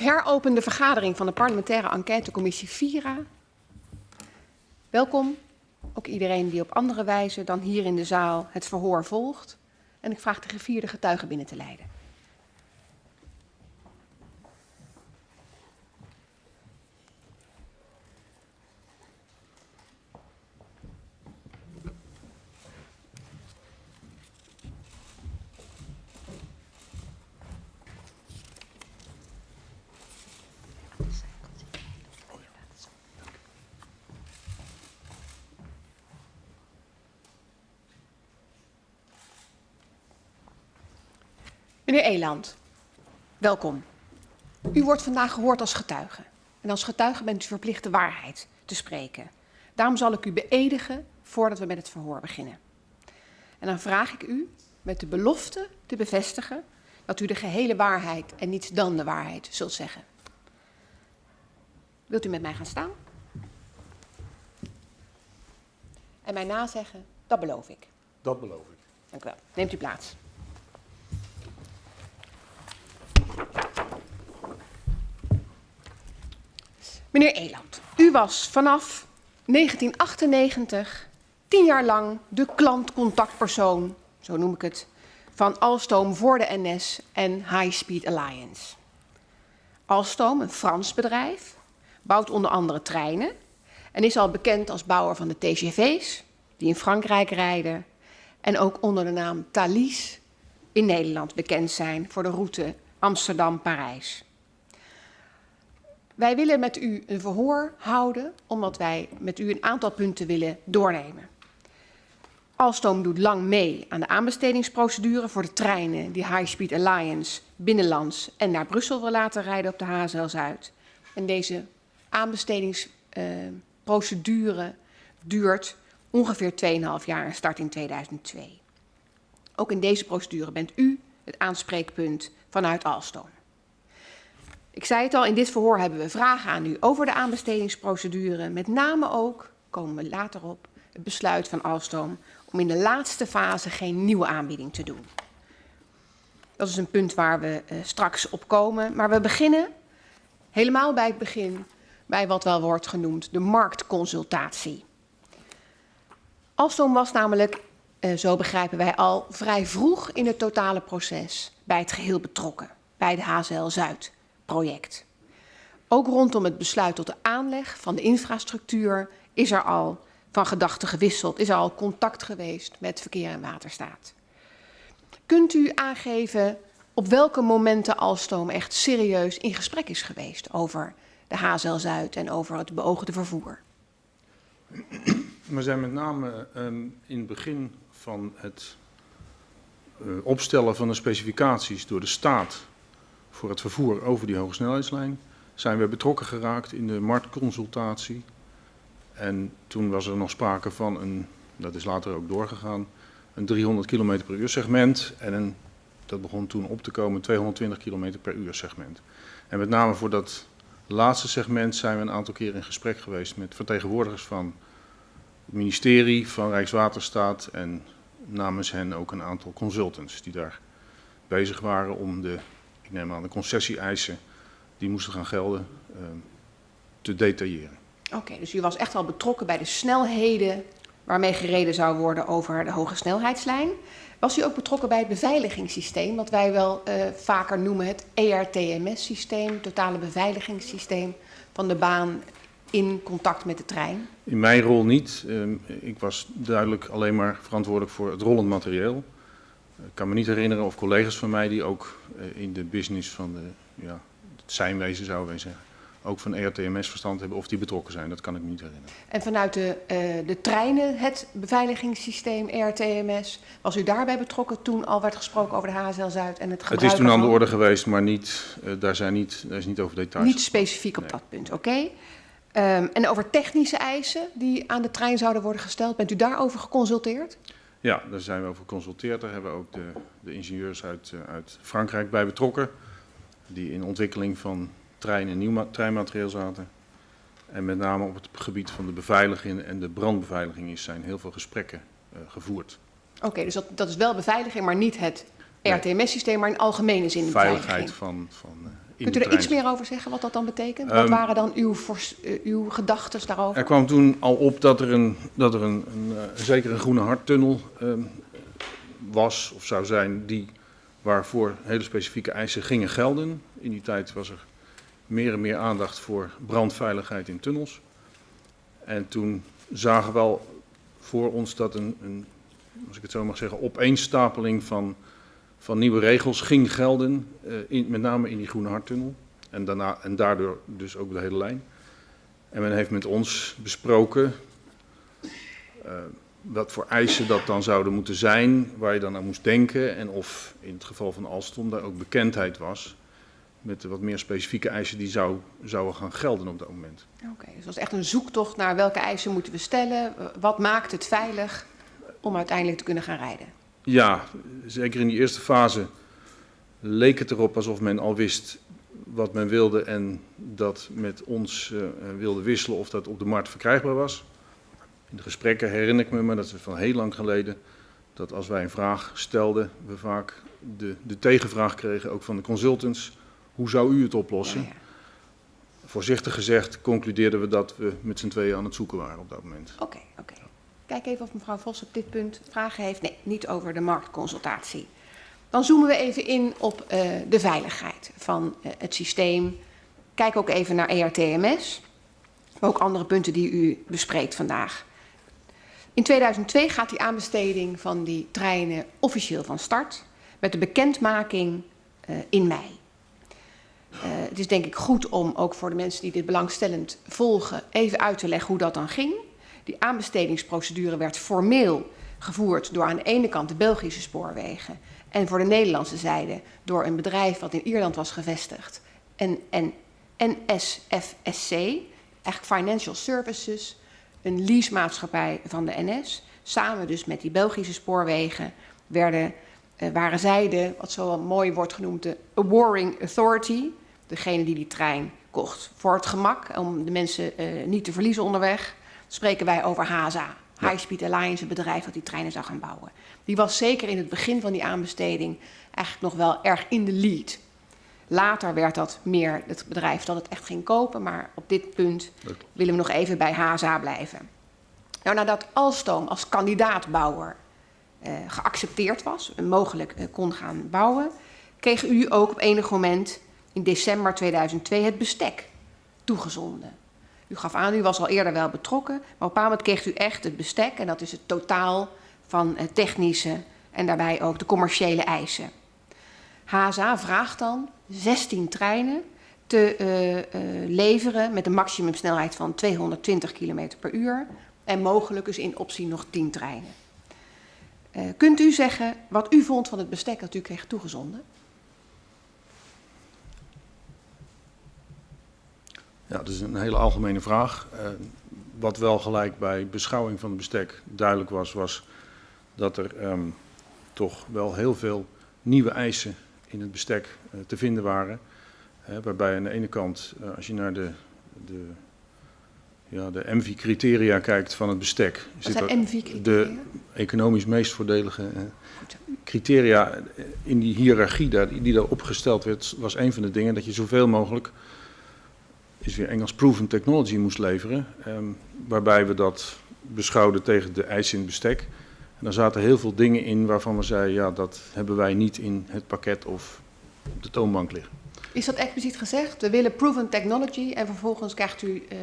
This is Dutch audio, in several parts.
Ik heropen de vergadering van de parlementaire enquêtecommissie VIRA. Welkom, ook iedereen die op andere wijze dan hier in de zaal het verhoor volgt. En ik vraag de gevierde getuigen binnen te leiden. Meneer Eland, welkom. U wordt vandaag gehoord als getuige. En als getuige bent u verplicht de waarheid te spreken. Daarom zal ik u beëdigen voordat we met het verhoor beginnen. En dan vraag ik u met de belofte te bevestigen dat u de gehele waarheid en niets dan de waarheid zult zeggen. Wilt u met mij gaan staan? En mij nazeggen, dat beloof ik. Dat beloof ik. Dank u wel. Neemt u plaats. Meneer Eland, u was vanaf 1998 tien jaar lang de klantcontactpersoon, zo noem ik het, van Alstom voor de NS en High Speed Alliance. Alstom, een Frans bedrijf, bouwt onder andere treinen en is al bekend als bouwer van de TGV's, die in Frankrijk rijden, en ook onder de naam Thalys in Nederland bekend zijn voor de route Amsterdam-Parijs. Wij willen met u een verhoor houden, omdat wij met u een aantal punten willen doornemen. Alstom doet lang mee aan de aanbestedingsprocedure voor de treinen die High Speed Alliance binnenlands en naar Brussel wil laten rijden op de HSL Zuid. En deze aanbestedingsprocedure uh, duurt ongeveer 2,5 jaar en start in 2002. Ook in deze procedure bent u het aanspreekpunt vanuit Alstom. Ik zei het al, in dit verhoor hebben we vragen aan u over de aanbestedingsprocedure. Met name ook, komen we later op, het besluit van Alstom om in de laatste fase geen nieuwe aanbieding te doen. Dat is een punt waar we uh, straks op komen. Maar we beginnen helemaal bij het begin bij wat wel wordt genoemd de marktconsultatie. Alstom was namelijk, uh, zo begrijpen wij al, vrij vroeg in het totale proces bij het geheel betrokken, bij de HZL Zuid project. Ook rondom het besluit tot de aanleg van de infrastructuur is er al van gedachten gewisseld, is er al contact geweest met verkeer en waterstaat. Kunt u aangeven op welke momenten Alstom echt serieus in gesprek is geweest over de HZL Zuid en over het beoogde vervoer? We zijn met name um, in het begin van het uh, opstellen van de specificaties door de staat voor het vervoer over die hogesnelheidslijn zijn we betrokken geraakt in de marktconsultatie. En toen was er nog sprake van een, dat is later ook doorgegaan, een 300 km per uur segment en een, dat begon toen op te komen, 220 km per uur segment. En met name voor dat laatste segment zijn we een aantal keer in gesprek geweest met vertegenwoordigers van het ministerie, van Rijkswaterstaat en namens hen ook een aantal consultants die daar bezig waren om de ik neem aan de concessie-eisen die moesten gaan gelden, uh, te detailleren. Oké, okay, dus u was echt al betrokken bij de snelheden waarmee gereden zou worden over de hoge snelheidslijn. Was u ook betrokken bij het beveiligingssysteem, wat wij wel uh, vaker noemen het ERTMS-systeem, totale beveiligingssysteem van de baan in contact met de trein? In mijn rol niet. Uh, ik was duidelijk alleen maar verantwoordelijk voor het rollend materieel. Ik kan me niet herinneren of collega's van mij die ook uh, in de business van de, ja, het zijnwezen zouden wij zeggen, ook van ERTMS verstand hebben of die betrokken zijn. Dat kan ik me niet herinneren. En vanuit de, uh, de treinen, het beveiligingssysteem ERTMS, was u daarbij betrokken toen al werd gesproken over de HSL Zuid en het gebruik Het is toen aan de orde geweest, maar niet, uh, daar, zijn niet, daar is niet over details. Niet specifiek op nee. dat punt, oké. Okay. Um, en over technische eisen die aan de trein zouden worden gesteld, bent u daarover geconsulteerd? Ja, daar zijn we over geconsulteerd. Daar hebben we ook de, de ingenieurs uit, uh, uit Frankrijk bij betrokken. Die in ontwikkeling van treinen en nieuw treinmaterieel zaten. En met name op het gebied van de beveiliging en de brandbeveiliging is, zijn heel veel gesprekken uh, gevoerd. Oké, okay, dus dat, dat is wel beveiliging, maar niet het RTMS-systeem, maar in algemene zin Veiligheid van, van uh, in Kunt u er iets meer over zeggen wat dat dan betekent? wat Ehm, waren dan uw, eh, uw gedachten daarover? Er kwam toen al op dat er, een, dat er een, een, eh, zeker een groene harttunnel ehm, was of zou zijn die waarvoor hele specifieke eisen gingen gelden. In die tijd was er meer en meer aandacht voor brandveiligheid in tunnels. En toen zagen we wel voor ons dat een, een als ik het zo mag zeggen, opeenstapeling van, van nieuwe regels ging gelden, eh, in, met name in die groene harttunnel. En, daarna, en daardoor dus ook de hele lijn. En men heeft met ons besproken eh, wat voor eisen dat dan zouden moeten zijn, waar je dan aan moest denken. En of in het geval van Alstom daar ook bekendheid was met de wat meer specifieke eisen die zou, zouden gaan gelden op dat moment. Oké, dus het was echt een zoektocht naar welke eisen moeten we stellen. eh, Wat maakt het veilig om uiteindelijk te kunnen gaan rijden? Ja, zeker in die eerste fase leek het erop alsof men al wist wat men wilde en dat met ons eh, wilde wisselen of dat op de markt verkrijgbaar was. In de gesprekken herinner ik me, maar dat is van heel lang geleden, dat als wij een vraag stelden, we vaak de, de tegenvraag kregen, ook van de consultants, hoe zou u het oplossen? Ja, ja. Voorzichtig gezegd concludeerden we dat we met z'n tweeën aan het zoeken waren op dat moment. Oké, oké. Kijk even of mevrouw Vos op dit punt vragen heeft. Nee, niet over de marktconsultatie. Dan zoomen we even in op eh, de veiligheid van eh, het systeem. Kijk ook even naar ERTMS. Ook andere punten die u bespreekt vandaag. In 2002 gaat die aanbesteding van die treinen officieel van start. Met de bekendmaking eh, in mei. Het is denk ik goed om ook voor de mensen die dit belangstellend volgen even uit te leggen hoe dat dan ging. Die aanbestedingsprocedure werd formeel gevoerd door aan de ene kant de Belgische spoorwegen en voor de Nederlandse zijde door een bedrijf wat in Ierland was gevestigd. En, en NSFSC, eigenlijk Financial Services, een leasemaatschappij van de NS. Samen dus met die Belgische spoorwegen werden, eh, waren zij de, wat zo mooi wordt genoemd, de Warring Authority. Degene die die trein kocht. Voor het gemak, om de mensen eh, niet te verliezen onderweg, spreken wij over HASA. High Speed Alliance, het bedrijf dat die treinen zou gaan bouwen. Die was zeker in het begin van die aanbesteding eigenlijk nog wel erg in de lead. Later werd dat meer het bedrijf dat het echt ging kopen, maar op dit punt willen we nog even bij HASA blijven. Nou, nadat Alstom als kandidaatbouwer eh, geaccepteerd was en mogelijk eh, kon gaan bouwen, kreeg u ook op enig moment in december 2002 het bestek toegezonden. U gaf aan, u was al eerder wel betrokken, maar op een bepaald moment kreeg u echt het bestek en dat is het totaal van technische en daarbij ook de commerciële eisen. HSA vraagt dan 16 treinen te eh, eh, leveren met een maximumsnelheid van 220 km per uur en mogelijk dus in optie nog 10 treinen. Eh, kunt u zeggen wat u vond van het bestek dat u kreeg toegezonden? Ja, dat is een hele algemene vraag. Eh, wat wel gelijk bij beschouwing van het bestek duidelijk was, was dat er ehm, toch wel heel veel nieuwe eisen in het bestek eh, te vinden waren. Waarbij aan de ene kant, eh, als je naar de, de, ja, de MV-criteria kijkt van het bestek, Wat zit zijn er MV-criteria? de economisch meest voordelige criteria in die hiërarchie daar, die daar opgesteld werd, was een van de dingen dat je zoveel mogelijk, is weer Engels, proven technology moest leveren. ehm, waarbij we dat beschouwden tegen de eisen in het bestek. En daar zaten heel veel dingen in waarvan we zeiden, ja, dat hebben wij niet in het pakket of op de toonbank liggen. Is dat expliciet gezegd? We willen proven technology en vervolgens krijgt u eh,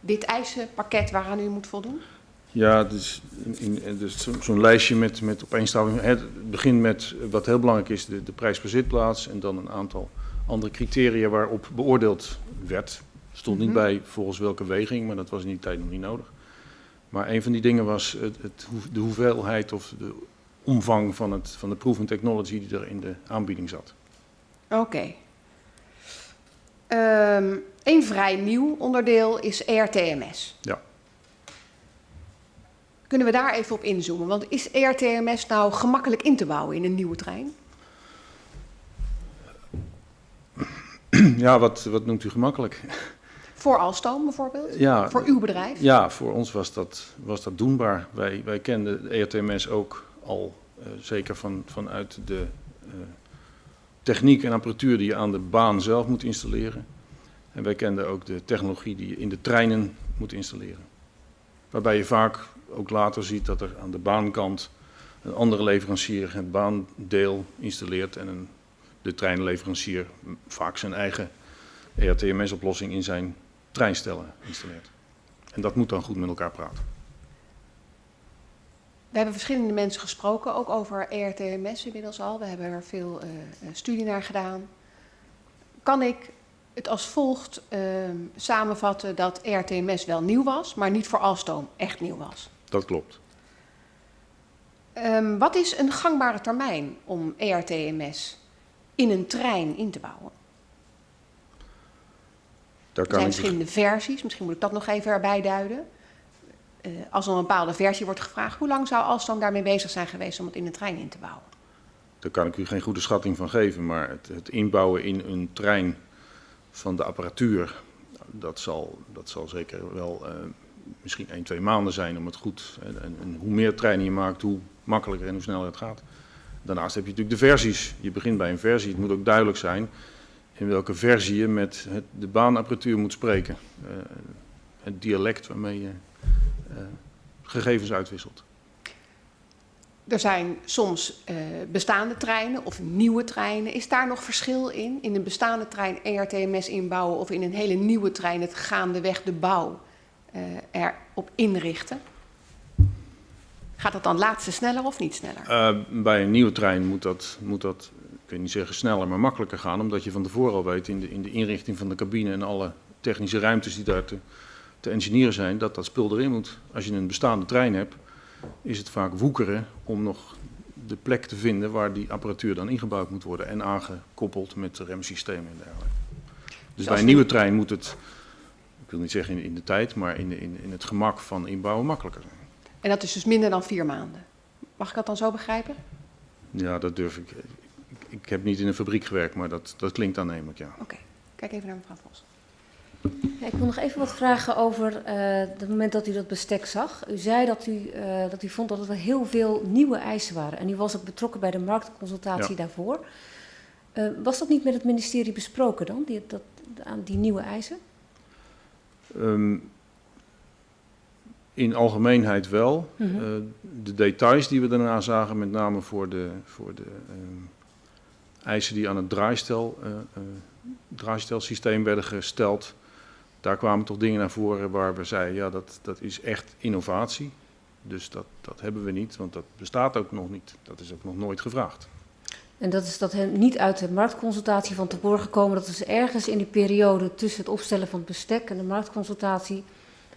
dit eisenpakket waaraan u moet voldoen? Ja, dus, in, dus zo- zo'n lijstje met, met opeenstapeling. Het begint met eh, wat heel belangrijk is, de, de prijs per zitplaats. En dan een aantal andere criteria waarop beoordeeld werd. Stond niet Mhm. bij volgens welke weging, maar dat was in die tijd nog niet nodig. Maar een van die dingen was het, het, de hoeveelheid of de omvang van, het, van de proven technology die er in de aanbieding zat. Oké. Ehm, een vrij nieuw onderdeel is ERTMS. Ja. Kunnen we daar even op inzoomen? Want is ERTMS nou gemakkelijk in te bouwen in een nieuwe trein? Ja, wat, wat noemt u gemakkelijk? Voor Alstom bijvoorbeeld? Ja, Voor uw bedrijf? Ja, voor ons was dat, was dat doenbaar. Wij, wij kenden de ERTMS ook al, eh, zeker van, vanuit de, eh, techniek en apparatuur die je aan de baan zelf moet installeren. En wij kenden ook de technologie die je in de treinen moet installeren. Waarbij je vaak ook later ziet dat er aan de baankant een andere leverancier het baandeel installeert en een, de treinleverancier vaak zijn eigen ERTMS-oplossing in zijn treinstellen installeert. En dat moet dan goed met elkaar praten. We hebben verschillende mensen gesproken, ook over ERTMS inmiddels al. We hebben er veel uh, studie naar gedaan. Kan ik het als volgt uh, samenvatten dat ERTMS wel nieuw was, maar niet voor Alstom echt nieuw was? Dat klopt. Um, wat is een gangbare termijn om ERTMS in een trein in te bouwen? Daar er zijn verschillende versies, misschien moet ik dat nog even erbij duiden. Uh, als er een bepaalde versie wordt gevraagd, hoe lang zou Alstom daarmee bezig zijn geweest om het in een trein in te bouwen? Daar kan ik u geen goede schatting van geven, maar het, het inbouwen in een trein van de apparatuur, dat zal, dat zal zeker wel uh, misschien 1, 2 maanden zijn om het goed. En, en, en, hoe meer treinen je maakt, hoe makkelijker en hoe sneller het gaat. Daarnaast heb je natuurlijk de versies. Je begint bij een versie. Het moet ook duidelijk zijn in welke versie je met het, de baanapparatuur moet spreken. Uh, het dialect waarmee je uh, gegevens uitwisselt. Er zijn soms uh, bestaande treinen of nieuwe treinen. Is daar nog verschil in? In een bestaande trein ERTMS inbouwen of in een hele nieuwe trein het gaandeweg de bouw uh, erop inrichten? Gaat dat dan laatste sneller of niet sneller? Uh, bij een nieuwe trein moet dat, moet dat, wil niet zeggen sneller, maar makkelijker gaan. Omdat je van tevoren al weet in de, in de inrichting van de cabine en alle technische ruimtes die daar te, te engineeren zijn, dat dat spul erin moet. Als je een bestaande trein hebt, is het vaak woekeren om nog de plek te vinden waar die apparatuur dan ingebouwd moet worden en aangekoppeld met remsystemen en dergelijke. Dus bij een nieuwe trein moet het, ik wil niet zeggen in, in de tijd, maar in, in, in het gemak van inbouwen makkelijker zijn. En dat is dus minder dan vier maanden. Mag ik dat dan zo begrijpen? Ja, dat durf ik. Ik, heb niet in een fabriek gewerkt, maar dat, dat klinkt aannemelijk, ja. Oké, okay. kijk even naar mevrouw Vos. Ja, ik wil nog even wat vragen over uh, het moment dat u dat bestek zag. U zei dat u, uh, dat u vond dat er heel veel nieuwe eisen waren. En u was ook betrokken bij de marktconsultatie ja. daarvoor. Uh, was dat niet met het ministerie besproken dan, die, dat, aan die nieuwe eisen? Um, in algemeenheid wel. Mm -hmm. de details die we daarna zagen, met name voor de, voor de eisen die aan het draaistel, draaistelsysteem werden gesteld daar kwamen toch dingen naar voren waar we zeiden, ja, dat, dat is echt innovatie. Dus dat, dat hebben we niet, want dat bestaat ook nog niet. Dat is ook nog nooit gevraagd. En dat is dat niet uit de marktconsultatie van tevoren gekomen. Dat is ergens in die periode tussen het opstellen van het bestek en de marktconsultatie...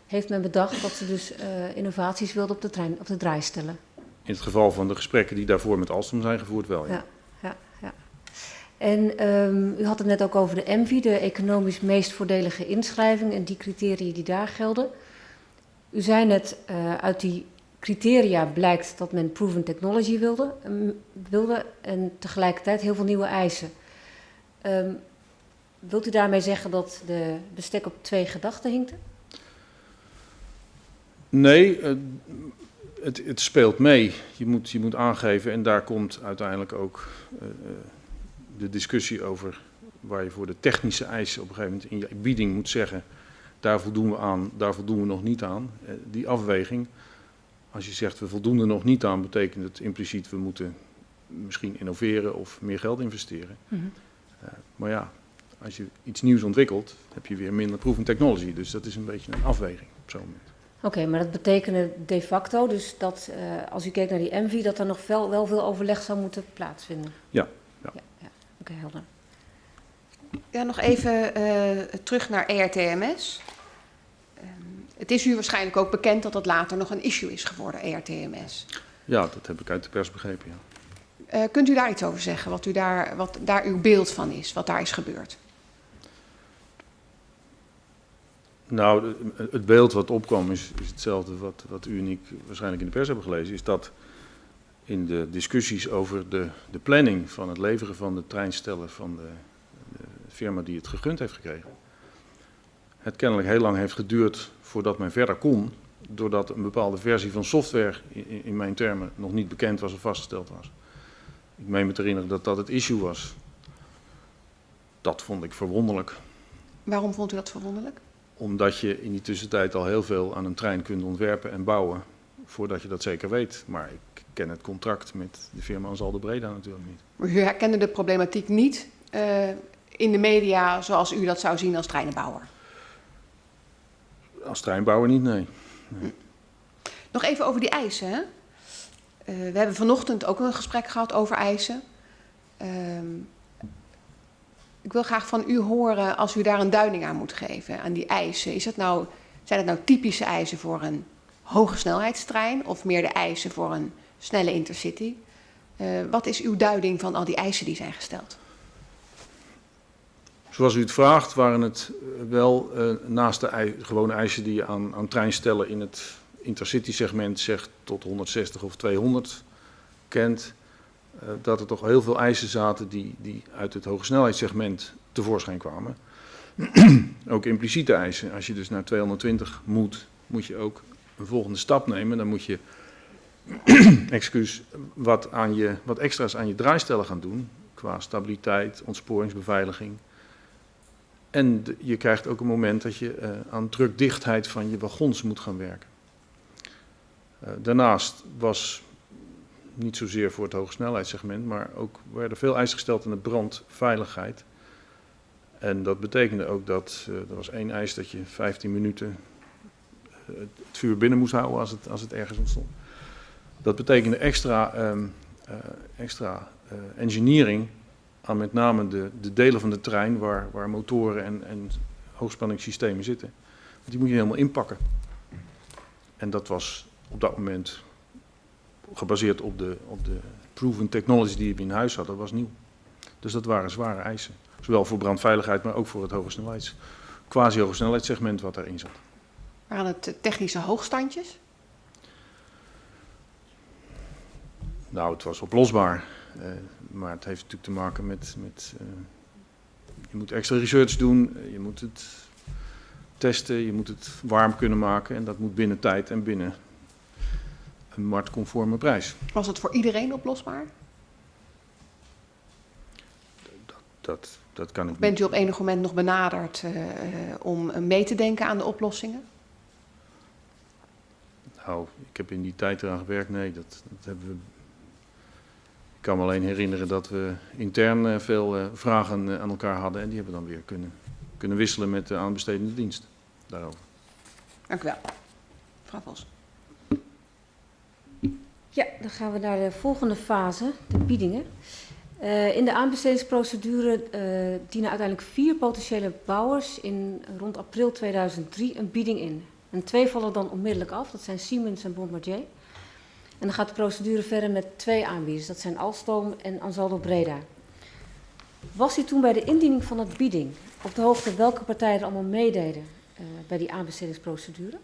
heeft men bedacht dat ze dus uh, innovaties wilden op de, trein, op de draai stellen. In het geval van de gesprekken die daarvoor met Alstom zijn gevoerd wel, ja. En um, u had het net ook over de ENVI, de economisch meest voordelige inschrijving en die criteria die daar gelden. U zei net, uh, uit die criteria blijkt dat men proven technology wilde, um, wilde en tegelijkertijd heel veel nieuwe eisen. Um, wilt u daarmee zeggen dat de bestek op twee gedachten hinkte? Nee, het, het, speelt mee. Je moet, je moet aangeven en daar komt uiteindelijk ook... Uh, de discussie over waar je voor de technische eisen op een gegeven moment in je bieding moet zeggen, daar voldoen we aan, daar voldoen we nog niet aan. Die afweging, als je zegt we voldoen er nog niet aan, betekent het impliciet we moeten misschien innoveren of meer geld investeren. Mm -hmm. uh, maar ja, als je iets nieuws ontwikkelt, heb je weer minder proven technology. Dus dat is een beetje een afweging op zo'n moment. Oké, okay, maar dat betekende de facto dus dat uh, als u kijkt naar die ENVI, dat er nog wel, wel veel overleg zou moeten plaatsvinden? Ja, ja. Oké, okay, helder. Ja, nog even uh, terug naar ERTMS. Um, het is u waarschijnlijk ook bekend dat dat later nog een issue is geworden, ERTMS. Ja, dat heb ik uit de pers begrepen, ja. Uh, kunt u daar iets over zeggen, wat, u daar, wat daar uw beeld van is, wat daar is gebeurd? Nou, het beeld wat opkwam is, is hetzelfde wat, wat u en ik waarschijnlijk in de pers hebben gelezen. Is dat in de discussies over de, de planning van het leveren van de treinstellen van de, de, firma die het gegund heeft gekregen. Het kennelijk heel lang heeft geduurd voordat men verder kon, doordat een bepaalde versie van software in, in mijn termen nog niet bekend was of vastgesteld was. Ik meen me te herinneren dat dat het issue was. Dat vond ik verwonderlijk. Waarom vond u dat verwonderlijk? Omdat je in die tussentijd al heel veel aan een trein kunt ontwerpen en bouwen. Voordat je dat zeker weet. Maar ik ken het contract met de firma Ansaldo Breda natuurlijk niet. Maar u herkende de problematiek niet uh, in de media zoals u dat zou zien als treinenbouwer? Als treinbouwer niet, nee. nee. Nog even over die eisen. Hè? Uh, we hebben vanochtend ook een gesprek gehad over eisen. Uh, ik wil graag van u horen als u daar een duiding aan moet geven, aan die eisen. Is het nou, zijn het nou typische eisen voor een hoge snelheidstrein of meer de eisen voor een snelle intercity? Uh, wat is uw duiding van al die eisen die zijn gesteld? Zoals u het vraagt, waren het wel uh, naast de gewone eisen die je aan, aan trein stellen in het intercity segment zegt tot 160 of 200 kent, dat er toch heel veel eisen zaten die, die uit het hoge snelheidssegment tevoorschijn kwamen. ook impliciete eisen. Als je dus naar 220 moet, moet je ook een volgende stap nemen. Dan moet je excuus, wat, aan je, wat extra's aan je draaistellen gaan doen. Qua stabiliteit, ontsporingsbeveiliging. En je krijgt ook een moment dat je uh, aan drukdichtheid van je wagons moet gaan werken. Uh, daarnaast was niet zozeer voor het hogesnelheidssegment, maar ook werden veel eisen gesteld aan de brandveiligheid. En dat betekende ook dat uh, er was één eis dat je 15 minuten het vuur binnen moest houden als het, als het ergens ontstond. Dat betekende extra, um, extra engineering aan met name de, de delen van de trein waar, waar motoren en, en hoogspanningssystemen zitten. Die moet je helemaal inpakken. En dat was op dat moment gebaseerd op de, op de proven technology die we in huis hadden, was nieuw. Dus dat waren zware eisen. Zowel voor brandveiligheid, maar ook voor het hoge snelheids, quasi hoge snelheidssegment wat daarin zat. Waren het technische hoogstandjes? Nou, het was oplosbaar. Uh, maar het heeft natuurlijk te maken met, met uh, je moet extra research doen, je moet het testen, je moet het warm kunnen maken en dat moet binnen tijd en binnen een marktconforme prijs. Was het voor iedereen oplosbaar? Dat, dat, dat kan ik Bent u op enig moment nog benaderd uh, om mee te denken aan de oplossingen? Nou, ik heb in die tijd eraan gewerkt, nee, dat, dat hebben we ik kan me alleen herinneren dat we intern uh, veel uh, vragen uh, aan elkaar hadden en die hebben we dan weer kunnen, kunnen wisselen met de aanbestedende dienst daarover. Dank u wel. Mevrouw Vos. Ja, dan gaan we naar de volgende fase, de biedingen. in de aanbestedingsprocedure dienen uiteindelijk vier potentiële bouwers in rond april 2003 een bieding in. En twee vallen dan onmiddellijk af, dat zijn Siemens en Bombardier. En dan gaat de procedure verder met twee aanbieders. Dat zijn Alstom en Ansaldo Breda. Was u toen bij de indiening van het bieding op de hoogte welke partijen er allemaal meededen uh, bij die aanbestedingsprocedure?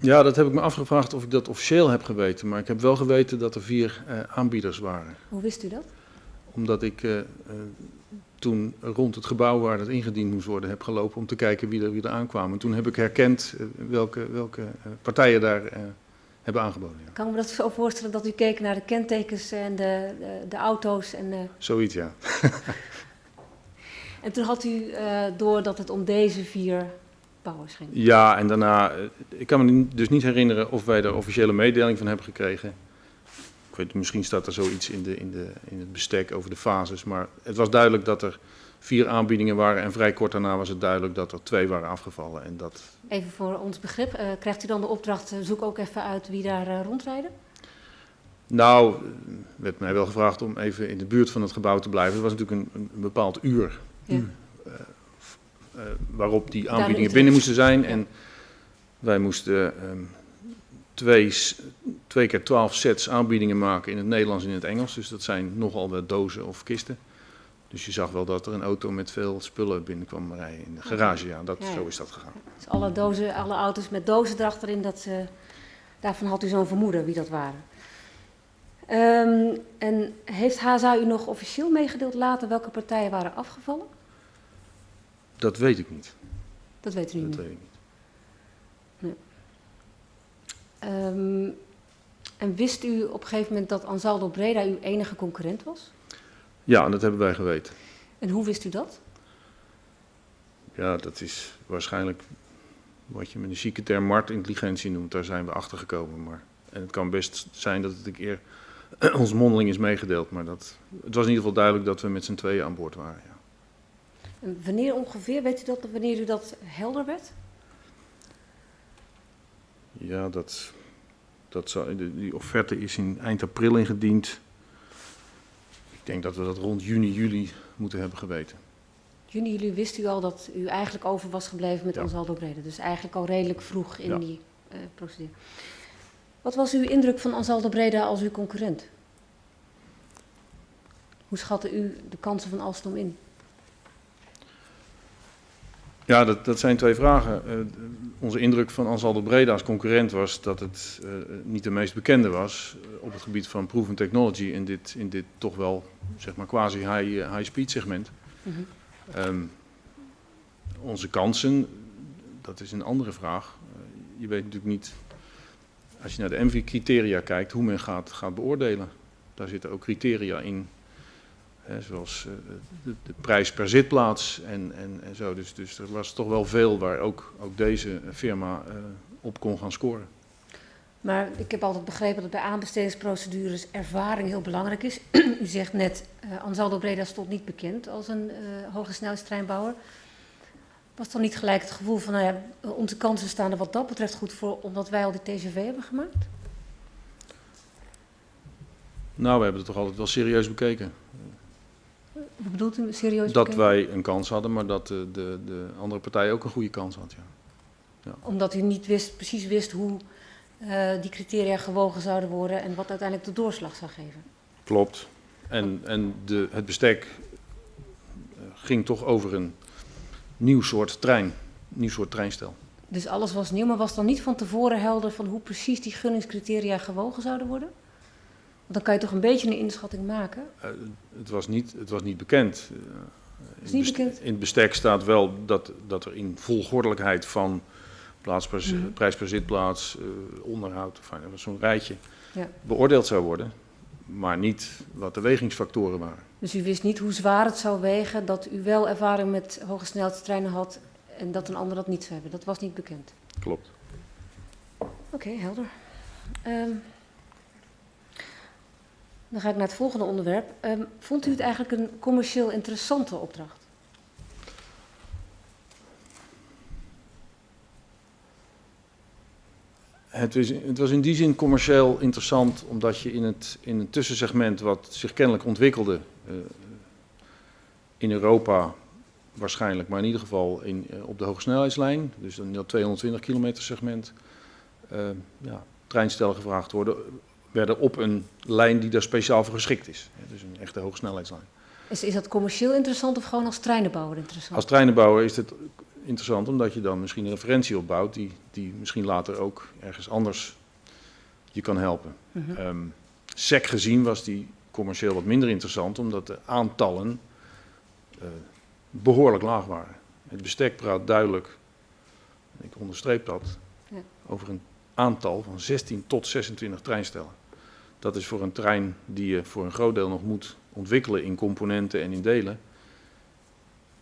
Ja, dat heb ik me afgevraagd of ik dat officieel heb geweten. Maar ik heb wel geweten dat er vier uh, aanbieders waren. Hoe wist u dat? Omdat ik uh, toen rond het gebouw waar dat ingediend moest worden heb gelopen om te kijken wie er, wie er aankwamen. Toen heb ik herkend uh, welke, welke uh, partijen daar uh, hebben aangeboden. Ja. Kan ik me dat zo voorstellen dat u keek naar de kentekens en de, de, de auto's? En, Zoiets, ja. en toen had u door dat het om deze vier bouwers ging? Ja, en daarna, ik kan me dus niet herinneren of wij daar officiële mededeling van hebben gekregen. Ik weet, misschien staat er zoiets in, de, in, de, in het bestek over de fases. Maar het was duidelijk dat er vier aanbiedingen waren. En vrij kort daarna was het duidelijk dat er twee waren afgevallen. En dat... Even voor ons begrip. Uh, krijgt u dan de opdracht, uh, zoek ook even uit wie daar uh, rondrijden? Nou, werd mij wel gevraagd om even in de buurt van het gebouw te blijven. Het was natuurlijk een, een bepaald uur. Ja. waarop die aanbiedingen binnen moesten zijn. Ja. En wij moesten... Um, twee, twee keer twaalf sets aanbiedingen maken in het Nederlands en in het Engels. Dus dat zijn nogal wat dozen of kisten. Dus je zag wel dat er een auto met veel spullen binnenkwam rijden in de garage. Ja, dat, ja, ja. zo is dat gegaan. Dus alle, dozen, alle auto's met dozen erachterin, dat, uh, daarvan had u zo'n vermoeden wie dat waren. Um, en heeft HSA u nog officieel meegedeeld later welke partijen waren afgevallen? Dat weet ik niet. Dat weet u dat niet? Weet ik niet. Um, en wist u op een gegeven moment dat Ansaldo Breda uw enige concurrent was? Ja, dat hebben wij geweten. En hoe wist u dat? Ja, dat is waarschijnlijk wat je met een chique term marktintelligentie noemt. Daar zijn we achter gekomen. Maar, en het kan best zijn dat het een keer ons mondeling is meegedeeld. Maar dat, het was in ieder geval duidelijk dat we met z'n tweeën aan boord waren. Ja. En wanneer ongeveer, weet u dat, wanneer u dat helder werd? Ja, dat, dat zou, die offerte is in eind april ingediend. Ik denk dat we dat rond juni, juli moeten hebben geweten. Juni, jullie wist u al dat u eigenlijk over was gebleven met Ja. Ansaldo Breda. Dus eigenlijk al redelijk vroeg in Ja. die eh, procedure. Wat was uw indruk van Ansaldo Breda als uw concurrent? Hoe schatte u de kansen van Alstom in? Ja, dat, dat zijn twee vragen. Eh, onze indruk van Ansaldo Breda als concurrent was dat het eh, niet de meest bekende was eh, op het gebied van proven technology in dit, in dit toch wel zeg maar quasi high, high speed segment. Mhm. Ehm, onze kansen, dat is een andere vraag. Je weet natuurlijk niet, als je naar de MV-criteria kijkt, hoe men gaat, gaat beoordelen. Daar zitten ook criteria in, hè, zoals eh, de, de prijs per zitplaats en, en, en zo. Dus, dus er was toch wel veel waar ook, ook deze firma eh, op kon gaan scoren. Maar ik heb altijd begrepen dat bij aanbestedingsprocedures ervaring heel belangrijk is. u zegt net, eh Ansaldo Breda stond niet bekend als een eh hoge snelheidstreinbouwer. Was dan niet gelijk het gevoel van, nou ja, onze kansen staan er wat dat betreft goed voor, omdat wij al die TGV hebben gemaakt? Nou, we hebben het toch altijd wel serieus bekeken. Bedoelt u serieus? Dat wij een kans hadden, maar dat de, de, de andere partij ook een goede kans had. Ja. Omdat u niet wist, precies wist hoe eh, die criteria gewogen zouden worden en wat uiteindelijk de doorslag zou geven. Klopt. En, en de, het bestek eh, ging toch over een nieuw soort trein, nieuw soort treinstel. Dus alles was nieuw, maar was dan niet van tevoren helder van hoe precies die gunningscriteria gewogen zouden worden? Dan kan je toch een beetje een inschatting maken. Eh, het, was niet, het was niet bekend. Eh, niet bekend? In het bestek staat wel dat, dat er in volgordelijkheid van plaats per, Mhm. prijs per zitplaats, eh, onderhoud, enfin, zo'n rijtje, Ja. beoordeeld zou worden. Maar niet wat de wegingsfactoren waren. Dus u wist niet hoe zwaar het zou wegen dat u wel ervaring met hoge snelheidstreinen had en dat een ander dat niet zou hebben. Dat was niet bekend. Klopt. Oké, helder. Ehm, dan ga ik naar het volgende onderwerp. Ehm, vond u het eigenlijk een commercieel interessante opdracht? Het, is, het was in die zin commercieel interessant, omdat je in het, in een tussensegment wat zich kennelijk ontwikkelde, eh, in Europa waarschijnlijk, maar in ieder geval in, eh, op de hogesnelheidslijn, dus in dat 220 kilometer segment, eh, ja, treinstellen gevraagd worden, werden op een lijn die daar speciaal voor geschikt is. Dus een echte hogesnelheidslijn. Is, is dat commercieel interessant of gewoon als treinenbouwer interessant? Als treinenbouwer is het interessant omdat je dan misschien een referentie opbouwt die, die misschien later ook ergens anders je kan helpen. Mhm. Ehm sec gezien was die commercieel wat minder interessant omdat de aantallen eh, behoorlijk laag waren. Het bestek praat duidelijk, ik onderstreep dat, Ja. over een aantal van 16 tot 26 treinstellen. Dat is voor een trein die je voor een groot deel nog moet ontwikkelen in componenten en in delen,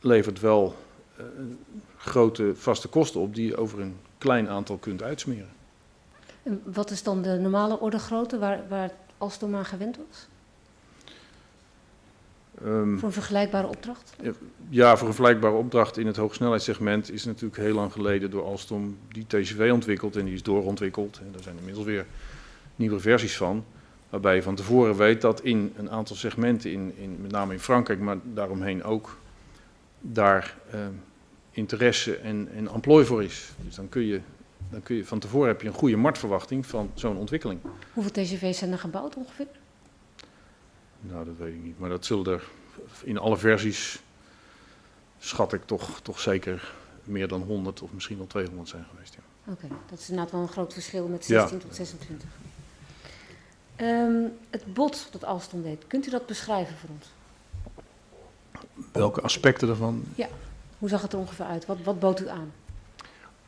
levert wel eh, grote vaste kosten op die je over een klein aantal kunt uitsmeren. En wat is dan de normale orde grootte waar, waar Alstom aan gewend was? Ehm, Voor een vergelijkbare opdracht? Ja, voor een vergelijkbare opdracht in het hoogsnelheidssegment is natuurlijk heel lang geleden door Alstom die TCV ontwikkeld en die is doorontwikkeld. En daar zijn inmiddels weer nieuwe versies van. Waarbij je van tevoren weet dat in een aantal segmenten, in, in, met name in Frankrijk, maar daaromheen ook, daar eh, interesse en, en emplooi voor is. Dus dan kun, je, dan kun je van tevoren heb je een goede marktverwachting van zo'n ontwikkeling. Hoeveel TGV's zijn er gebouwd ongeveer? Nou, dat weet ik niet. Maar dat zullen er in alle versies, schat ik toch, toch zeker meer dan 100 of misschien wel 200 zijn geweest. Ja. Oké, dat is inderdaad wel een groot verschil met Ja. 16 tot 26. Ehm, het bod dat Alstom deed, kunt u dat beschrijven voor ons? Welke aspecten daarvan? Hoe zag het er ongeveer uit? Wat, wat bood u aan?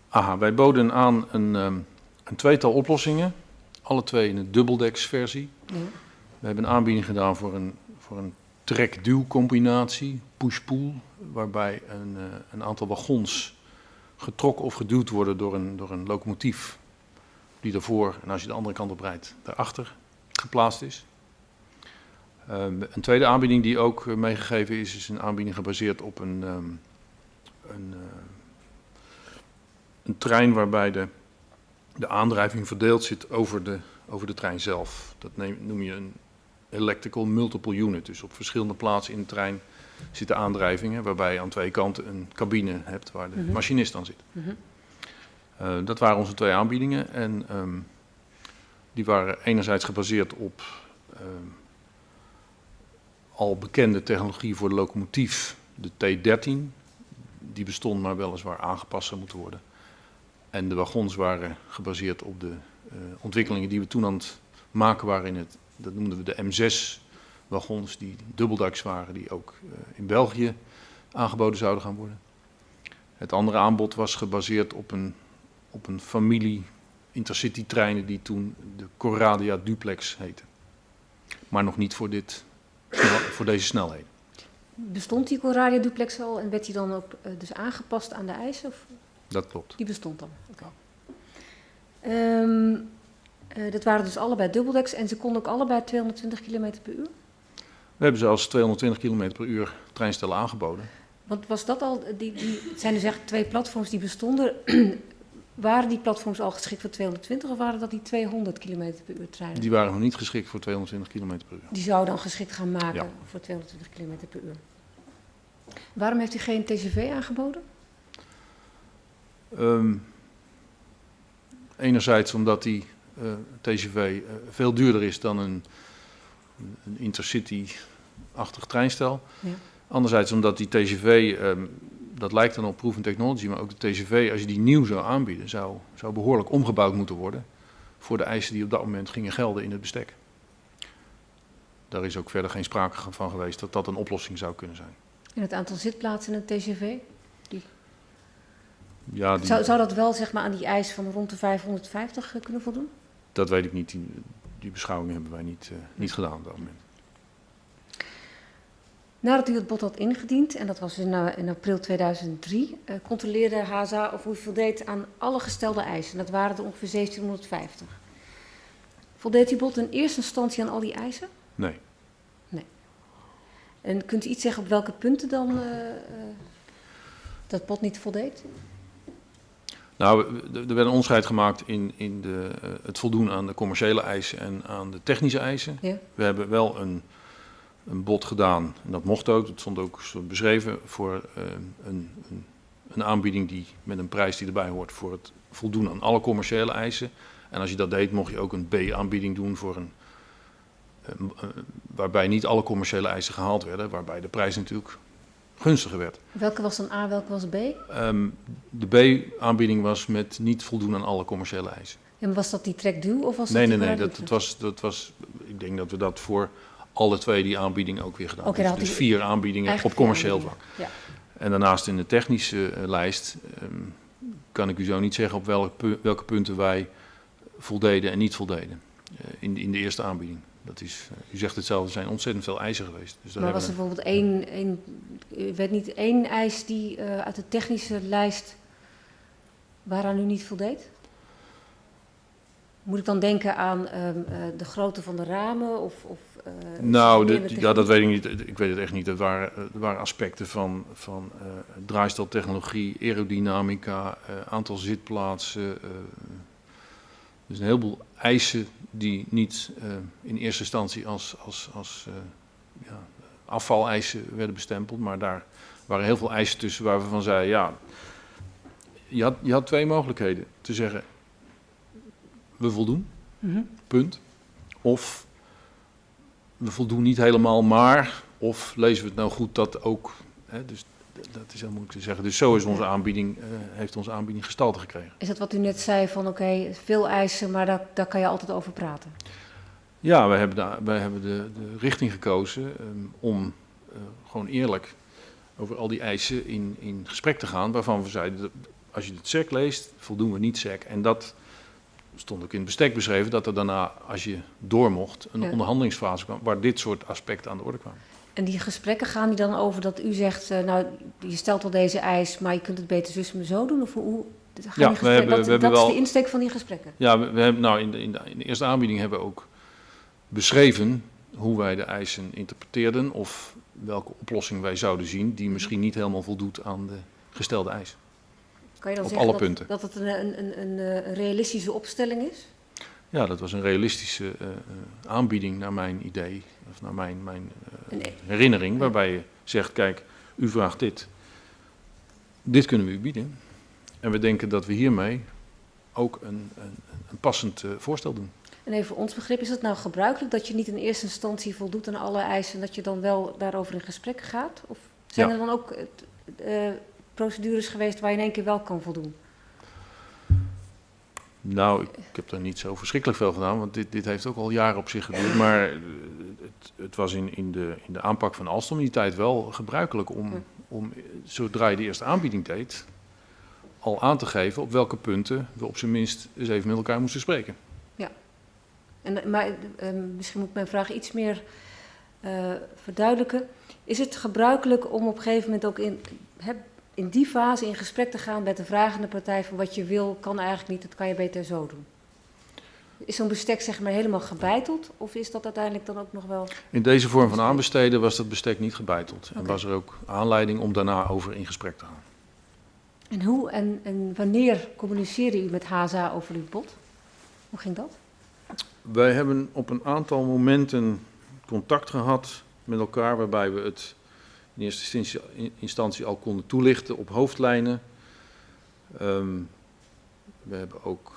Aha, wij boden aan een, ehm, een tweetal oplossingen. Alle twee in een dubbeldeksversie. Ja. We hebben een aanbieding gedaan voor een, voor een trek-duw-combinatie, push-pull, waarbij een, uh, een aantal wagons getrokken of geduwd worden door een, door een locomotief die daarvoor, en als je de andere kant op rijdt, daarachter geplaatst is. Um, een tweede aanbieding die ook meegegeven is, is een aanbieding gebaseerd op een, um, een, uh, een trein waarbij de, de aandrijving verdeeld zit over de, over de trein zelf. Dat neem, noem je een electrical multiple unit. Dus op verschillende plaatsen in de trein zitten aandrijvingen, waarbij je aan twee kanten een cabine hebt waar de mm -hmm. machinist aan zit. Mm -hmm. uh, dat waren onze twee aanbiedingen en um, die waren enerzijds gebaseerd op um, al bekende technologie voor de locomotief, de T13. Die bestond maar weliswaar aangepast zou moeten worden. En de wagons waren gebaseerd op de uh, ontwikkelingen die we toen aan het maken waren in het, dat noemden we de M6 wagons, die dubbeldaks waren, die ook uh, in België aangeboden zouden gaan worden. Het andere aanbod was gebaseerd op een, op een familie intercity treinen die toen de Coradia Duplex heette. Maar nog niet voor, dit, voor deze snelheden. Bestond die Coradia Duplex al en werd die dan ook uh, dus aangepast aan de eisen? Of? Dat klopt. Die bestond dan. Okay. Um, uh, dat waren dus allebei dubbeldeks en ze konden ook allebei 220 km per uur? We hebben ze als 220 km per uur treinstellen aangeboden. Want was dat al, die, die, zijn dus echt twee platforms die bestonden. Waren die platforms al geschikt voor 220 of waren dat die 200 km per uur treinen? Die waren nog niet geschikt voor 220 km per uur. Die zouden dan geschikt gaan maken ja. voor 220 km per uur. Waarom heeft u geen TGV aangeboden? Um, enerzijds omdat die uh, TGV uh, veel duurder is dan een, een intercity-achtig treinstel. Ja. Anderzijds omdat die TGV, um, dat lijkt dan op proven technology, maar ook de TGV, als je die nieuw zou aanbieden, zou, zou behoorlijk omgebouwd moeten worden voor de eisen die op dat moment gingen gelden in het bestek. Daar is ook verder geen sprake van geweest dat dat een oplossing zou kunnen zijn. En het aantal zitplaatsen in het TGV? Die... Ja, die... zou, zou dat wel zeg maar, aan die eis van rond de 550 kunnen voldoen? Dat weet ik niet. Die, die beschouwingen hebben wij niet, uh, niet gedaan op dat moment. Nadat u het bod had ingediend, en dat was in, in april 2003, uh, controleerde HSA of u voldeed aan alle gestelde eisen. Dat waren er ongeveer 1750. Voldeed uw bod in eerste instantie aan al die eisen? Nee. Nee. En kunt u iets zeggen op welke punten dan dat bod niet voldeed? Nou, er werd een onderscheid gemaakt in, in de, het voldoen aan de commerciële eisen en aan de technische eisen. Ja. We hebben wel een, een bod gedaan, en dat mocht ook, dat stond ook beschreven, voor uh, een, een, een, aanbieding die, met een prijs die erbij hoort voor het voldoen aan alle commerciële eisen. En als je dat deed, mocht je ook een B-aanbieding doen voor een, uh, waarbij niet alle commerciële eisen gehaald werden, waarbij de prijs natuurlijk gunstiger werd. Welke was dan A, welke was B? Um, de B-aanbieding was met niet voldoen aan alle commerciële eisen. En was dat die trekduw of was nee, dat Nee, nee, dat, dat, was, dat was, ik denk dat we dat voor alle twee die aanbiedingen ook weer gedaan okay. Dus, vier aanbiedingen op commercieel vlak. Ja. En daarnaast in de technische uh, lijst um, kan ik u zo niet zeggen op welke, welke punten wij voldeden en niet voldeden uh, in, in de eerste aanbieding. Dat is, uh, u zegt het zelf, er zijn ontzettend veel eisen geweest. Dus maar was er bijvoorbeeld één, één, werd niet één eis die uit de technische lijst waaraan u niet voldeed? Moet ik dan denken aan um, uh, de grootte van de ramen? Of, of, nou, de, ja, dat weet ik niet. Ik weet het echt niet. Het waren, het waren aspecten van, van draaisteltechnologie, aerodynamica, aantal zitplaatsen. dus een heleboel eisen die niet in eerste instantie als, als, als ja, afvaleisen werden bestempeld, maar daar waren heel veel eisen tussen waar we van zeiden, ja, je had, je had twee mogelijkheden. Te zeggen, we voldoen, mm -hmm. punt. Of we voldoen niet helemaal, maar, of lezen we het nou goed dat ook, hè, dus dat is heel moeilijk te zeggen. Dus zo is onze aanbieding, uh, heeft onze aanbieding gestalte gekregen. Is dat wat u net zei van oké, okay, veel eisen, maar daar, daar kan je altijd over praten? Ja, wij hebben de, wij hebben de, de richting gekozen um, om uh, gewoon eerlijk over al die eisen in, in gesprek te gaan. Waarvan we zeiden, dat als je het SEC leest, voldoen we niet SEC. En dat stond ook in het bestek beschreven, dat er daarna, als je door mocht, een ja. onderhandelingsfase kwam waar dit soort aspecten aan de orde kwamen. En die gesprekken gaan die dan over dat u zegt, eh, nou, je stelt wel deze eis, maar je kunt het beter zus en zo doen? Of hoe, gaan Ja, die we hebben- dat, we hebben dat wel- is de insteek van die gesprekken. Ja, we, we hebben, nou, in, de, in, de, in de eerste aanbieding hebben we ook beschreven hoe wij de eisen interpreteerden of welke oplossing wij zouden zien die misschien niet helemaal voldoet aan de gestelde eis. Kan je dan Op zeggen alle dat, punten. dat het een, een, een, een, eh, realistische opstelling is? Ja, dat was een realistische eh, eh, aanbieding naar mijn idee, of naar mijn, mijn e- herinnering, waarbij je zegt, kijk, u vraagt dit, dit kunnen we u bieden. En we denken dat we hiermee ook een, een, een passend voorstel doen. En even voor ons begrip, is het nou gebruikelijk dat je niet in eerste instantie voldoet aan alle eisen en dat je dan wel daarover in gesprek gaat? Of zijn Ja. er dan ook procedures geweest waar je in één keer wel kan voldoen? Nou, ik, ik heb daar niet zo verschrikkelijk veel gedaan, want dit, dit heeft ook al jaren op zich geduurd. Maar eh, het, het was in, in, de, in de aanpak van Alstom in die tijd wel gebruikelijk om, om, eh, zodra je de eerste aanbieding deed, al aan te geven op welke punten we op zijn minst eens even met elkaar moesten spreken. En, eh, maar eh, misschien moet ik mijn vraag iets meer verduidelijken. Is het gebruikelijk om op een gegeven moment ook in, hè, in die fase in gesprek te gaan met de vragende partij van wat je wil, kan eigenlijk niet, dat kan je beter zo doen? Is zo'n bestek zeg maar helemaal gebeiteld of is dat uiteindelijk dan ook nog wel... In deze vorm van aanbesteden was dat bestek niet gebeiteld. En was er ook aanleiding om daarna over in gesprek te gaan. En hoe en, en wanneer communiceerde u met HSA over uw bod? Hoe ging dat? Wij hebben op een aantal momenten contact gehad met elkaar, waarbij we het in eerste instantie, in- instantie al konden toelichten op hoofdlijnen. Ehm, we hebben ook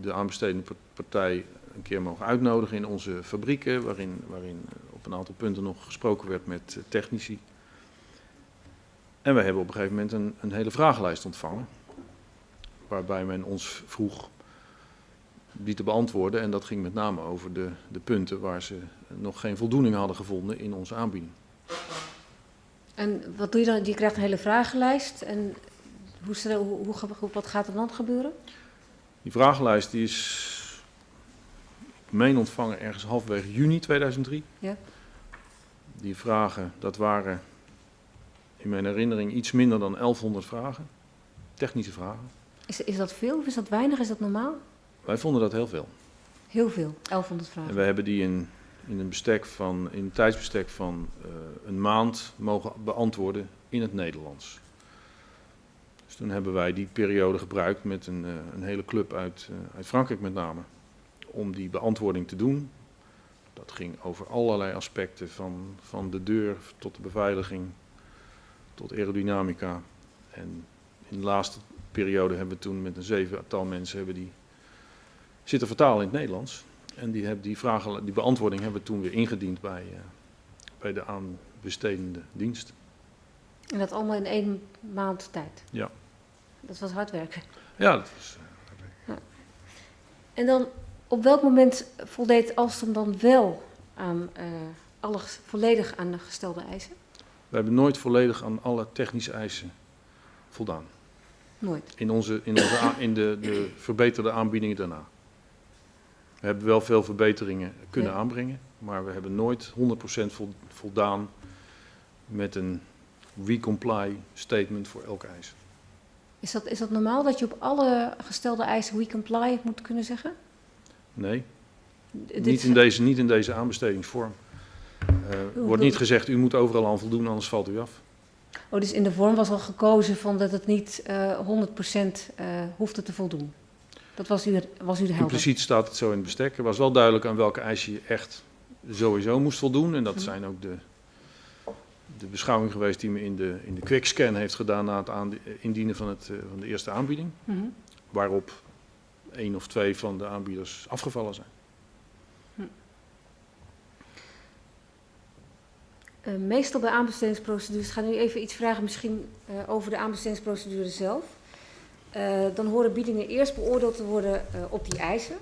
de aanbestedende par- partij een keer mogen uitnodigen in onze fabrieken, waarin, waarin op een aantal punten nog gesproken werd met eh, technici. En we hebben op een gegeven moment een, een hele vragenlijst ontvangen, waarbij men ons vroeg die te beantwoorden. En dat ging met name over de, de punten waar ze nog geen voldoening hadden gevonden in onze aanbieding. En wat doe je dan? Je krijgt een hele vragenlijst en hoe, hoe, hoe, wat gaat er dan gebeuren? Die vragenlijst die is, ik meen ontvangen ergens halverwege juni 2003. Ja. Die vragen, dat waren in mijn herinnering iets minder dan 1100 vragen. Technische vragen. Is, is dat veel of is dat weinig? Is dat normaal? Wij vonden dat heel veel. Heel veel, 1100 En vragen. we hebben die in, in een bestek van, in tijdsbestek van eh, een maand mogen beantwoorden in het Nederlands. Dus toen hebben wij die periode gebruikt met een, eh, een hele club uit, eh, uit Frankrijk met name. Om die beantwoording te doen. Dat ging over allerlei aspecten, van, van de deur tot de beveiliging, tot aerodynamica. En in de laatste periode hebben we toen met een zevental mensen hebben die zitten vertalen in het Nederlands. En die, heb, die, vragen, die beantwoording hebben we toen weer ingediend bij, eh, bij de aanbestedende dienst. En dat allemaal in één maand tijd. Ja. Dat was hard werken. Ja, dat is, En dan, op welk moment voldeed Alstom dan wel aan eh, alle volledig aan de gestelde eisen? we hebben nooit volledig aan alle technische eisen voldaan. Nooit. In, onze, in, onze in de, de verbeterde aanbiedingen daarna. We hebben wel veel verbeteringen kunnen Ja. aanbrengen, maar we hebben nooit 100% vol- voldaan met een we-comply statement voor elke eis. Is dat, is dat normaal dat je op alle gestelde eisen we comply moet kunnen zeggen? Nee, Dit Niet in, deze, niet in deze aanbestedingsvorm. Er wordt niet gezegd, u moet overal aan voldoen, anders valt u af. Oh, dus in de vorm was al gekozen van dat het niet eh 100% eh hoefde te voldoen. Dat was u, was u de helder. Impliciet staat het zo in het bestek. Er was wel duidelijk aan welke eisen je echt sowieso moest voldoen. En dat Mhm. zijn ook de, de beschouwing geweest die me in de, in de quickscan heeft gedaan na het aan, indienen van, het, eh, van de eerste aanbieding. Mhm. Waarop één of twee van de aanbieders afgevallen zijn. Eh, meestal bij aanbestedingsprocedures, ik ga nu even iets vragen misschien eh, over de aanbestedingsprocedure zelf. Eh, dan horen biedingen eerst beoordeeld te worden eh, op die eisen.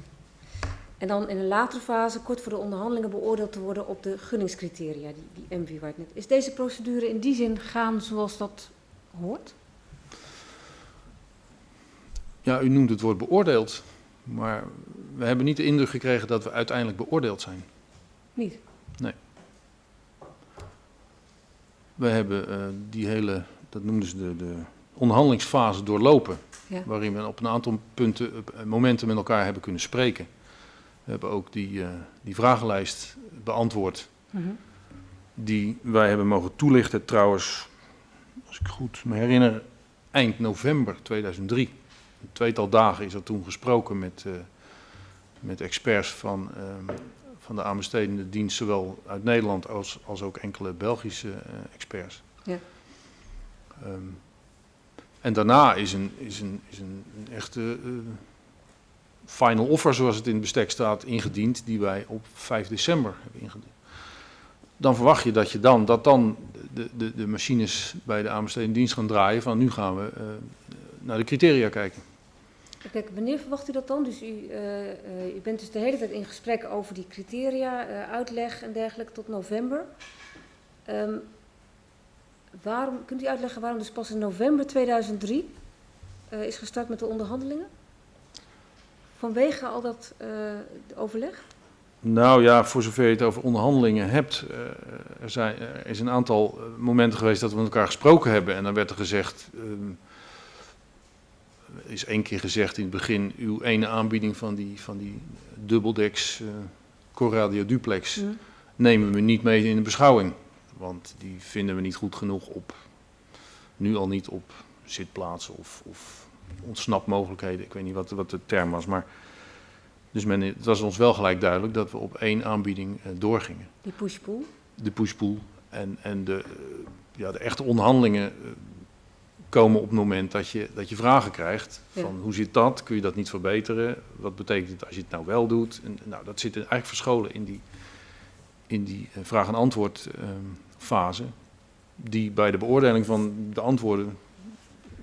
En dan in een latere fase, kort voor de onderhandelingen, beoordeeld te worden op de gunningscriteria, die, die MV waar net. Is deze procedure in die zin gaan zoals dat hoort? Ja, u noemt het woord beoordeeld. Maar we hebben niet de indruk gekregen dat we uiteindelijk beoordeeld zijn. Niet. We hebben eh, die hele, dat noemden ze de, de onderhandelingsfase doorlopen. Ja. Waarin we op een aantal punten, eh, momenten met elkaar hebben kunnen spreken. We hebben ook die, eh, die vragenlijst beantwoord. Mhm. Die wij hebben mogen toelichten trouwens, als ik goed me herinner, eind november 2003. Een tweetal dagen is er toen gesproken met, eh, met experts van, ehm, van de aanbestedende dienst, zowel uit Nederland als, als ook enkele Belgische experts. Ja. Ehm, en daarna is een, is een, is een, echte eh, final offer, zoals het in het bestek staat, ingediend, die wij op 5 december hebben ingediend. Dan verwacht je dat je dan, dat dan de, de, de machines bij de aanbestedende dienst gaan draaien van nu gaan we eh, naar de criteria kijken. Kijk, wanneer verwacht u dat dan? Dus u, eh, u bent dus de hele tijd in gesprek over die criteria, uitleg en dergelijke tot november. Ehm, waarom, kunt u uitleggen waarom dus pas in november 2003 eh, is gestart met de onderhandelingen? Vanwege al dat eh, overleg? Nou ja, voor zover je het over onderhandelingen hebt, eh, er, zijn, er is een aantal momenten geweest dat we met elkaar gesproken hebben. En dan werd er gezegd, ehm, is één keer gezegd in het begin, uw ene aanbieding van die, van die dubbeldeks uh, Corradio Duplex Hm. nemen we niet mee in de beschouwing. Want die vinden we niet goed genoeg op, nu al niet op zitplaatsen of, of ontsnapmogelijkheden. Ik weet niet wat, wat de term was, maar... Dus men, het was ons wel gelijk duidelijk dat we op één aanbieding eh, doorgingen. Die push-pull? De pushpool en, en de, eh, ja, de echte onderhandelingen eh, komen op het moment dat je, dat je vragen krijgt. Ja. Van hoe zit dat? Kun je dat niet verbeteren? Wat betekent het als je het nou wel doet? En, nou, dat zit eigenlijk verscholen in die, in die vraag- en antwoord ehm, fase. Die bij de beoordeling van de antwoorden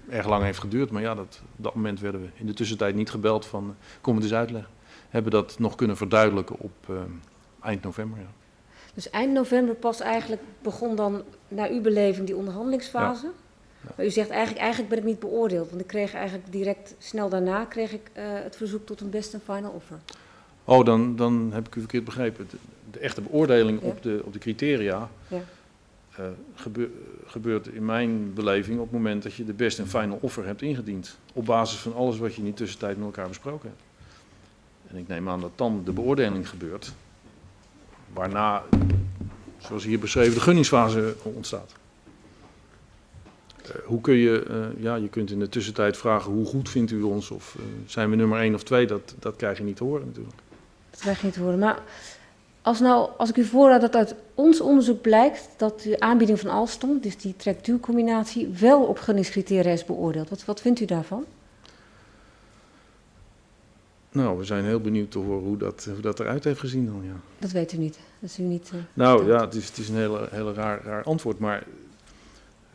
erg lang heeft geduurd. Maar ja, dat, op dat moment werden we in de tussentijd niet gebeld van eh, kom het eens uitleggen. Hebben dat nog kunnen verduidelijken op ehm, eind november. Ja. Dus eind november pas eigenlijk begon dan naar uw beleving die onderhandelingsfase. Ja. Maar u zegt eigenlijk, eigenlijk ben ik niet beoordeeld. Want ik kreeg eigenlijk direct snel daarna kreeg ik, eh, het verzoek tot een best en final offer. Oh, dan, dan heb ik u verkeerd begrepen. De, de echte beoordeling op, de, op de criteria Ja. Eh, gebeur- gebeurt in mijn beleving op het moment dat je de best en final offer hebt ingediend. Op basis van alles wat je in die tussentijd met elkaar besproken hebt. En ik neem aan dat dan de beoordeling gebeurt. Waarna, zoals hier beschreven, de gunningsfase ontstaat. Eh, hoe kun je, eh, ja, je kunt in de tussentijd vragen hoe goed vindt u ons of zijn we nummer 1 of 2, dat, dat krijg je niet te horen natuurlijk. Dat krijg je niet te horen. Maar als, nou, als ik u voorraad dat uit ons onderzoek blijkt dat de aanbieding van Alstom, dus die trek-duw-combinatie, wel op gunningscriteria is beoordeeld. Wat, wat vindt u daarvan? Nou, we zijn heel benieuwd te horen hoe dat, hoe dat eruit heeft gezien dan, ja. Dat weet u niet. Dat is u niet. eh, Nou ja, het is, het is een hele, hele raar, raar antwoord, maar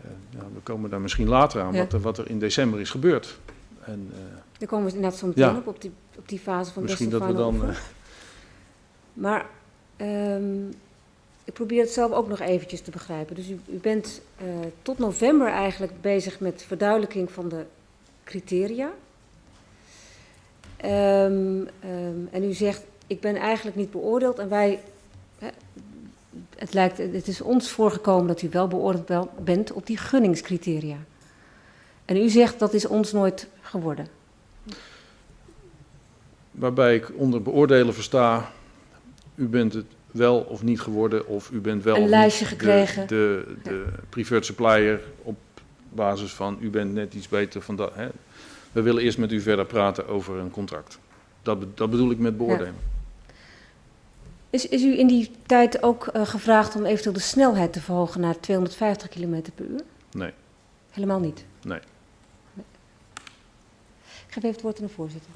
eh, ja, we komen daar misschien later aan, Ja. wat, er, wat er in december is gebeurd. En eh, Daar komen we inderdaad zo meteen Ja. op, op die, op die fase van misschien dat we dan... Maar ehm, ik probeer het zelf ook nog eventjes te begrijpen. Dus u, u bent eh, tot november eigenlijk bezig met verduidelijking van de criteria. Ehm, ehm, en u zegt, ik ben eigenlijk niet beoordeeld en wij... Het, lijkt, het is ons voorgekomen dat u wel beoordeeld bent op die gunningscriteria. En u zegt, dat is ons nooit geworden. waarbij ik onder beoordelen versta, u bent het wel of niet geworden, of u bent wel Een of lijstje niet gekregen. De, de, de preferred supplier op basis van u bent net iets beter van dat. Hè. We willen eerst met u verder praten over een contract. Dat, dat bedoel ik met beoordelen. Is, is u in die tijd ook eh, gevraagd om eventueel de snelheid te verhogen naar 250 km per uur? Nee. Helemaal niet? Nee. Nee. Ik geef even het woord aan de voorzitter.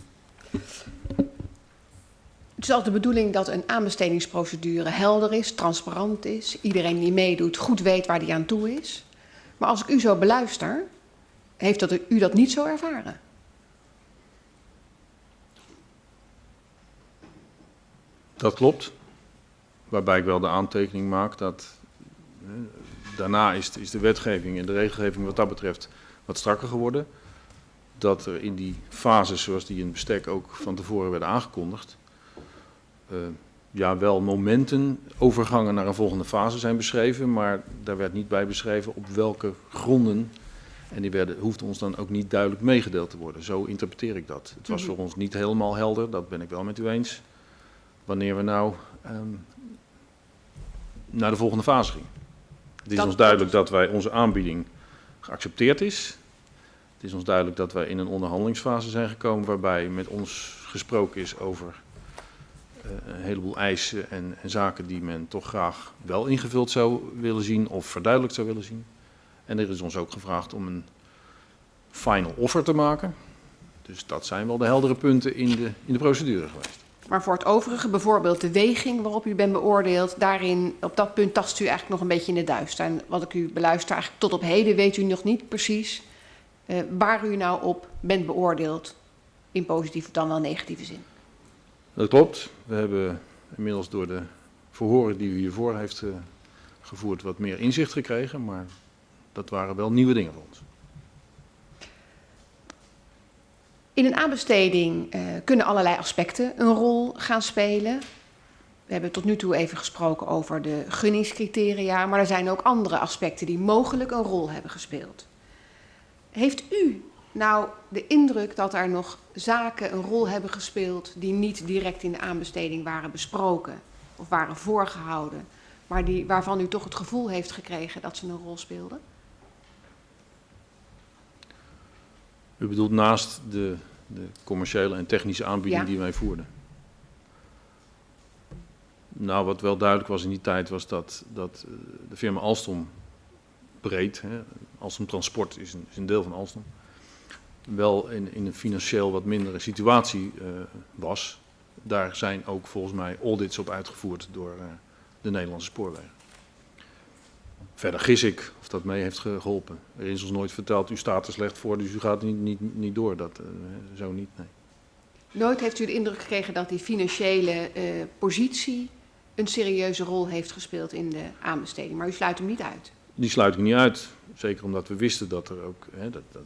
Het is altijd de bedoeling dat een aanbestedingsprocedure helder is, transparant is. Iedereen die meedoet goed weet waar die aan toe is. Maar als ik u zo beluister, heeft dat, u dat niet zo ervaren. Dat klopt. Waarbij ik wel de aantekening maak dat daarna is, is de wetgeving en de regelgeving wat dat betreft wat strakker geworden. Dat er in die fases zoals die in het bestek ook van tevoren werden aangekondigd, ja, wel momenten, overgangen naar een volgende fase zijn beschreven, maar daar werd niet bij beschreven op welke gronden. En die werden, hoefden ons dan ook niet duidelijk meegedeeld te worden. Zo interpreteer ik dat. Het was Mhm. voor ons niet helemaal helder, dat ben ik wel met u eens, wanneer we nou ehm, naar de volgende fase gingen. Het is Dat- ons duidelijk dat wij onze aanbieding geaccepteerd is. Het is ons duidelijk dat wij in een onderhandelingsfase zijn gekomen waarbij met ons gesproken is over eh, een heleboel eisen en, en zaken die men toch graag wel ingevuld zou willen zien of verduidelijkt zou willen zien. En er is ons ook gevraagd om een final offer te maken. Dus dat zijn wel de heldere punten in de, in de procedure geweest. Maar voor het overige, bijvoorbeeld de weging waarop u bent beoordeeld, daarin, op dat punt tast u eigenlijk nog een beetje in de duister. En wat ik u beluister, eigenlijk tot op heden weet u nog niet precies eh, waar u nou op bent beoordeeld, in positieve dan wel negatieve zin. Dat klopt. We hebben inmiddels door de verhoren die u hiervoor heeft eh, gevoerd wat meer inzicht gekregen, maar dat waren wel nieuwe dingen voor ons. In een aanbesteding eh, kunnen allerlei aspecten een rol gaan spelen. We hebben tot nu toe even gesproken over de gunningscriteria, maar er zijn ook andere aspecten die mogelijk een rol hebben gespeeld. Heeft u nou de indruk dat er nog zaken een rol hebben gespeeld die niet direct in de aanbesteding waren besproken of waren voorgehouden, maar die, waarvan u toch het gevoel heeft gekregen dat ze een rol speelden? U bedoelt naast de, de commerciële en technische aanbieding Ja. die wij voerden? Nou, wat wel duidelijk was in die tijd was dat, dat eh, de firma Alstom breed, hè, Alstom Transport is een, is een deel van Alstom, wel in, in een financieel wat mindere situatie eh, was. Daar zijn ook volgens mij audits op uitgevoerd door eh, de Nederlandse spoorwegen. Verder gis ik of dat mee heeft geholpen. Er is ons nooit verteld, u staat er slecht voor, dus u gaat niet, niet, niet door. Dat, eh, zo niet, nee. Nooit heeft u de indruk gekregen dat die financiële positie een serieuze rol heeft gespeeld in de aanbesteding, maar u sluit hem niet uit. Die sluit ik niet uit. Zeker omdat we wisten dat er ook, hè, dat, dat,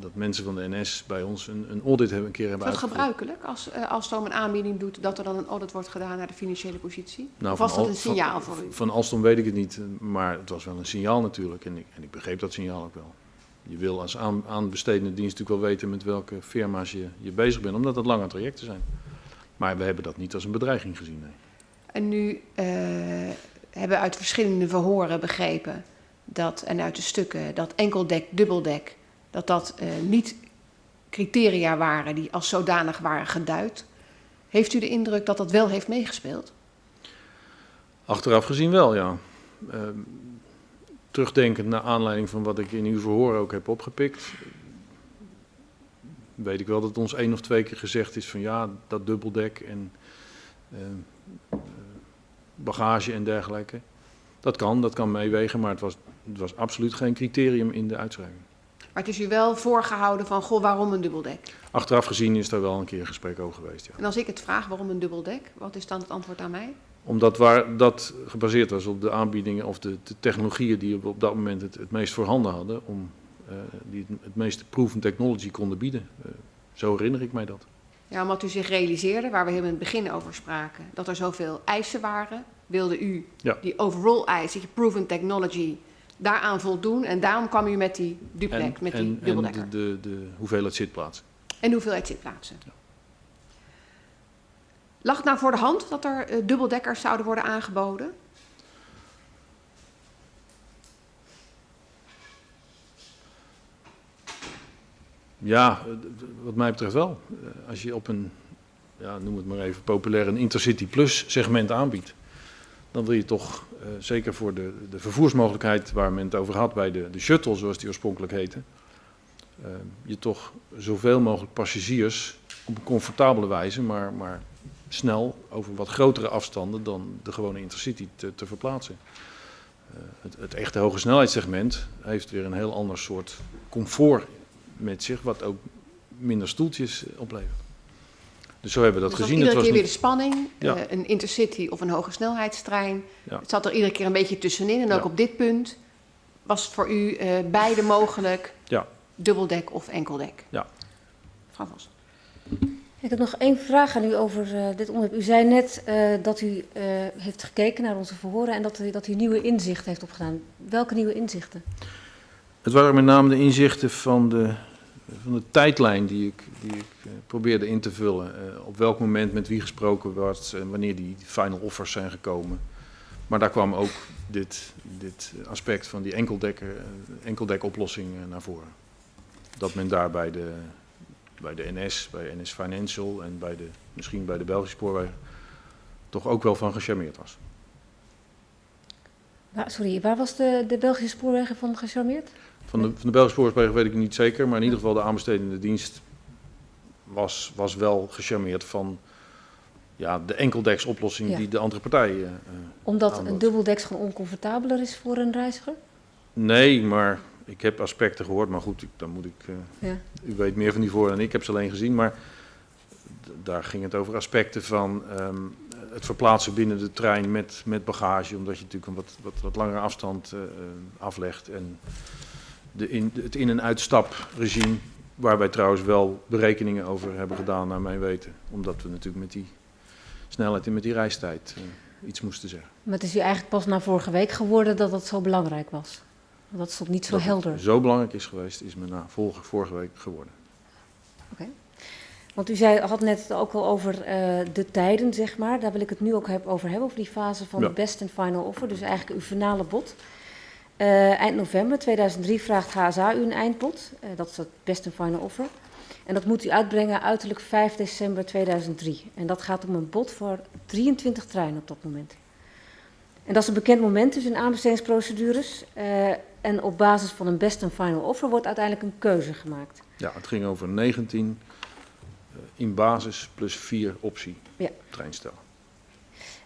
dat mensen van de NS bij ons een, een audit hebben, een keer Is hebben dat uitgevoerd. gebruikelijk als uh, Alstom een aanbieding doet dat er dan een audit wordt gedaan naar de financiële positie? Nou, of was dat een signaal van, voor u? Van Alstom weet ik het niet, maar het was wel een signaal natuurlijk. En ik, en ik begreep dat signaal ook wel. Je wil als aan, aanbestedende dienst natuurlijk wel weten met welke firma's je, je bezig bent, omdat het lange trajecten zijn. Maar we hebben dat niet als een bedreiging gezien, nee. En nu uh, hebben we uit verschillende verhoren begrepen dat, en uit de stukken dat enkeldek, dubbeldek, dat dat uh, niet criteria waren die als zodanig waren geduid. Heeft u de indruk dat dat wel heeft meegespeeld? Achteraf gezien wel, ja. Uh, terugdenkend naar aanleiding van wat ik in uw verhoor ook heb opgepikt, weet ik wel dat ons één of twee keer gezegd is van ja, dat dubbeldek en uh, bagage en dergelijke. Dat kan, dat kan meewegen, maar het was, het was absoluut geen criterium in de uitschrijving. Maar het is u wel voorgehouden van, goh, waarom een dubbeldek? Achteraf gezien is daar wel een keer een gesprek over geweest, ja. En als ik het vraag, waarom een dubbeldek? Wat is dan het antwoord aan mij? Omdat waar dat gebaseerd was op de aanbiedingen of de, de technologieën die we op dat moment het, het meest voorhanden hadden, om, uh, die het, het meeste proven technology konden bieden. Uh, zo herinner ik mij dat. Ja, omdat u zich realiseerde, waar we heel in het begin over spraken, dat er zoveel eisen waren, wilde u ja. die overall eisen, die proven technology, daaraan voldoen. En daarom kwam u met die duplex, en, met die en, dubbeldekker. En de, de, de hoeveelheid zitplaatsen. En de hoeveelheid zitplaatsen. Ja. Lag het nou voor de hand dat er uh, dubbeldekkers zouden worden aangeboden? Ja, wat mij betreft wel. Als je op een, ja, noem het maar even populair, een Intercity Plus segment aanbiedt, dan wil je toch, uh, zeker voor de, de vervoersmogelijkheid waar men het over had bij de, de shuttle, zoals die oorspronkelijk heette, uh, je toch zoveel mogelijk passagiers op een comfortabele wijze, maar, maar snel over wat grotere afstanden dan de gewone Intercity te, te verplaatsen. Uh, het, het echte hoge snelheidssegment heeft weer een heel ander soort comfort met zich, wat ook minder stoeltjes oplevert. Dus zo hebben we dat dus gezien. Iedere het keer was weer de spanning, Ja. uh, een intercity of een hoge snelheidstrein. Ja. Het zat er iedere keer een beetje tussenin. En ook Ja. op dit punt was het voor u uh, beide mogelijk, Ja. dubbeldek of enkeldek. Ja. Mevrouw Vos. Ik heb nog één vraag aan u over uh, dit onderwerp. U zei net uh, dat u uh, heeft gekeken naar onze verhoren en dat u, dat u nieuwe inzichten heeft opgedaan. Welke nieuwe inzichten? Het waren met name de inzichten van de, van de tijdlijn die ik, die ik probeerde in te vullen. op welk moment met wie gesproken wordt en wanneer die final offers zijn gekomen. Maar daar kwam ook dit, dit aspect van die enkeldekker, enkeldekoplossing naar voren. Dat men daarbij de, bij de NS, bij NS Financial en bij de, misschien bij de Belgische spoorwegen toch ook wel van gecharmeerd was. Sorry, waar was de, de Belgische spoorwegen van gecharmeerd? Van de, van de Belgische spoorwegen weet ik niet zeker, maar in ieder geval de aanbestedende dienst was, was wel gecharmeerd van ja, de enkeldeksoplossing ja. die de andere partijen. Uh, Omdat een dubbeldeks gewoon oncomfortabeler is voor een reiziger? Nee, maar ik heb aspecten gehoord, maar goed, ik, dan moet ik. Uh, ja. U weet meer van die voor dan ik, heb ze alleen gezien. Maar daar ging het over aspecten van um, het verplaatsen binnen de trein met, met bagage, omdat je natuurlijk een wat, wat, wat langere afstand uh, aflegt. En de in, het in- en uitstapregime, waar wij trouwens wel berekeningen over hebben gedaan, naar mijn weten. Omdat we natuurlijk met die snelheid en met die reistijd uh, iets moesten zeggen. Maar het is u eigenlijk pas na vorige week geworden dat dat zo belangrijk was? Dat stond niet zo dat helder. Zo belangrijk is geweest, is me na vorige, vorige week geworden. Oké. Okay. Want u zei, had net ook al over uh, de tijden, zeg maar. Daar wil ik het nu ook heb, over hebben, over die fase van ja. de best and final offer. Dus eigenlijk uw finale bod. Uh, eind november 2003 vraagt HSA u een eindbod. Uh, dat is het best and final offer. En dat moet u uitbrengen uiterlijk 5 december 2003. En dat gaat om een bod voor 23 treinen op dat moment. En dat is een bekend moment dus in aanbestedingsprocedures. Uh, en op basis van een best and final offer wordt uiteindelijk een keuze gemaakt. Ja, het ging over 19 uh, in basis plus 4 optie ja. treinstellen.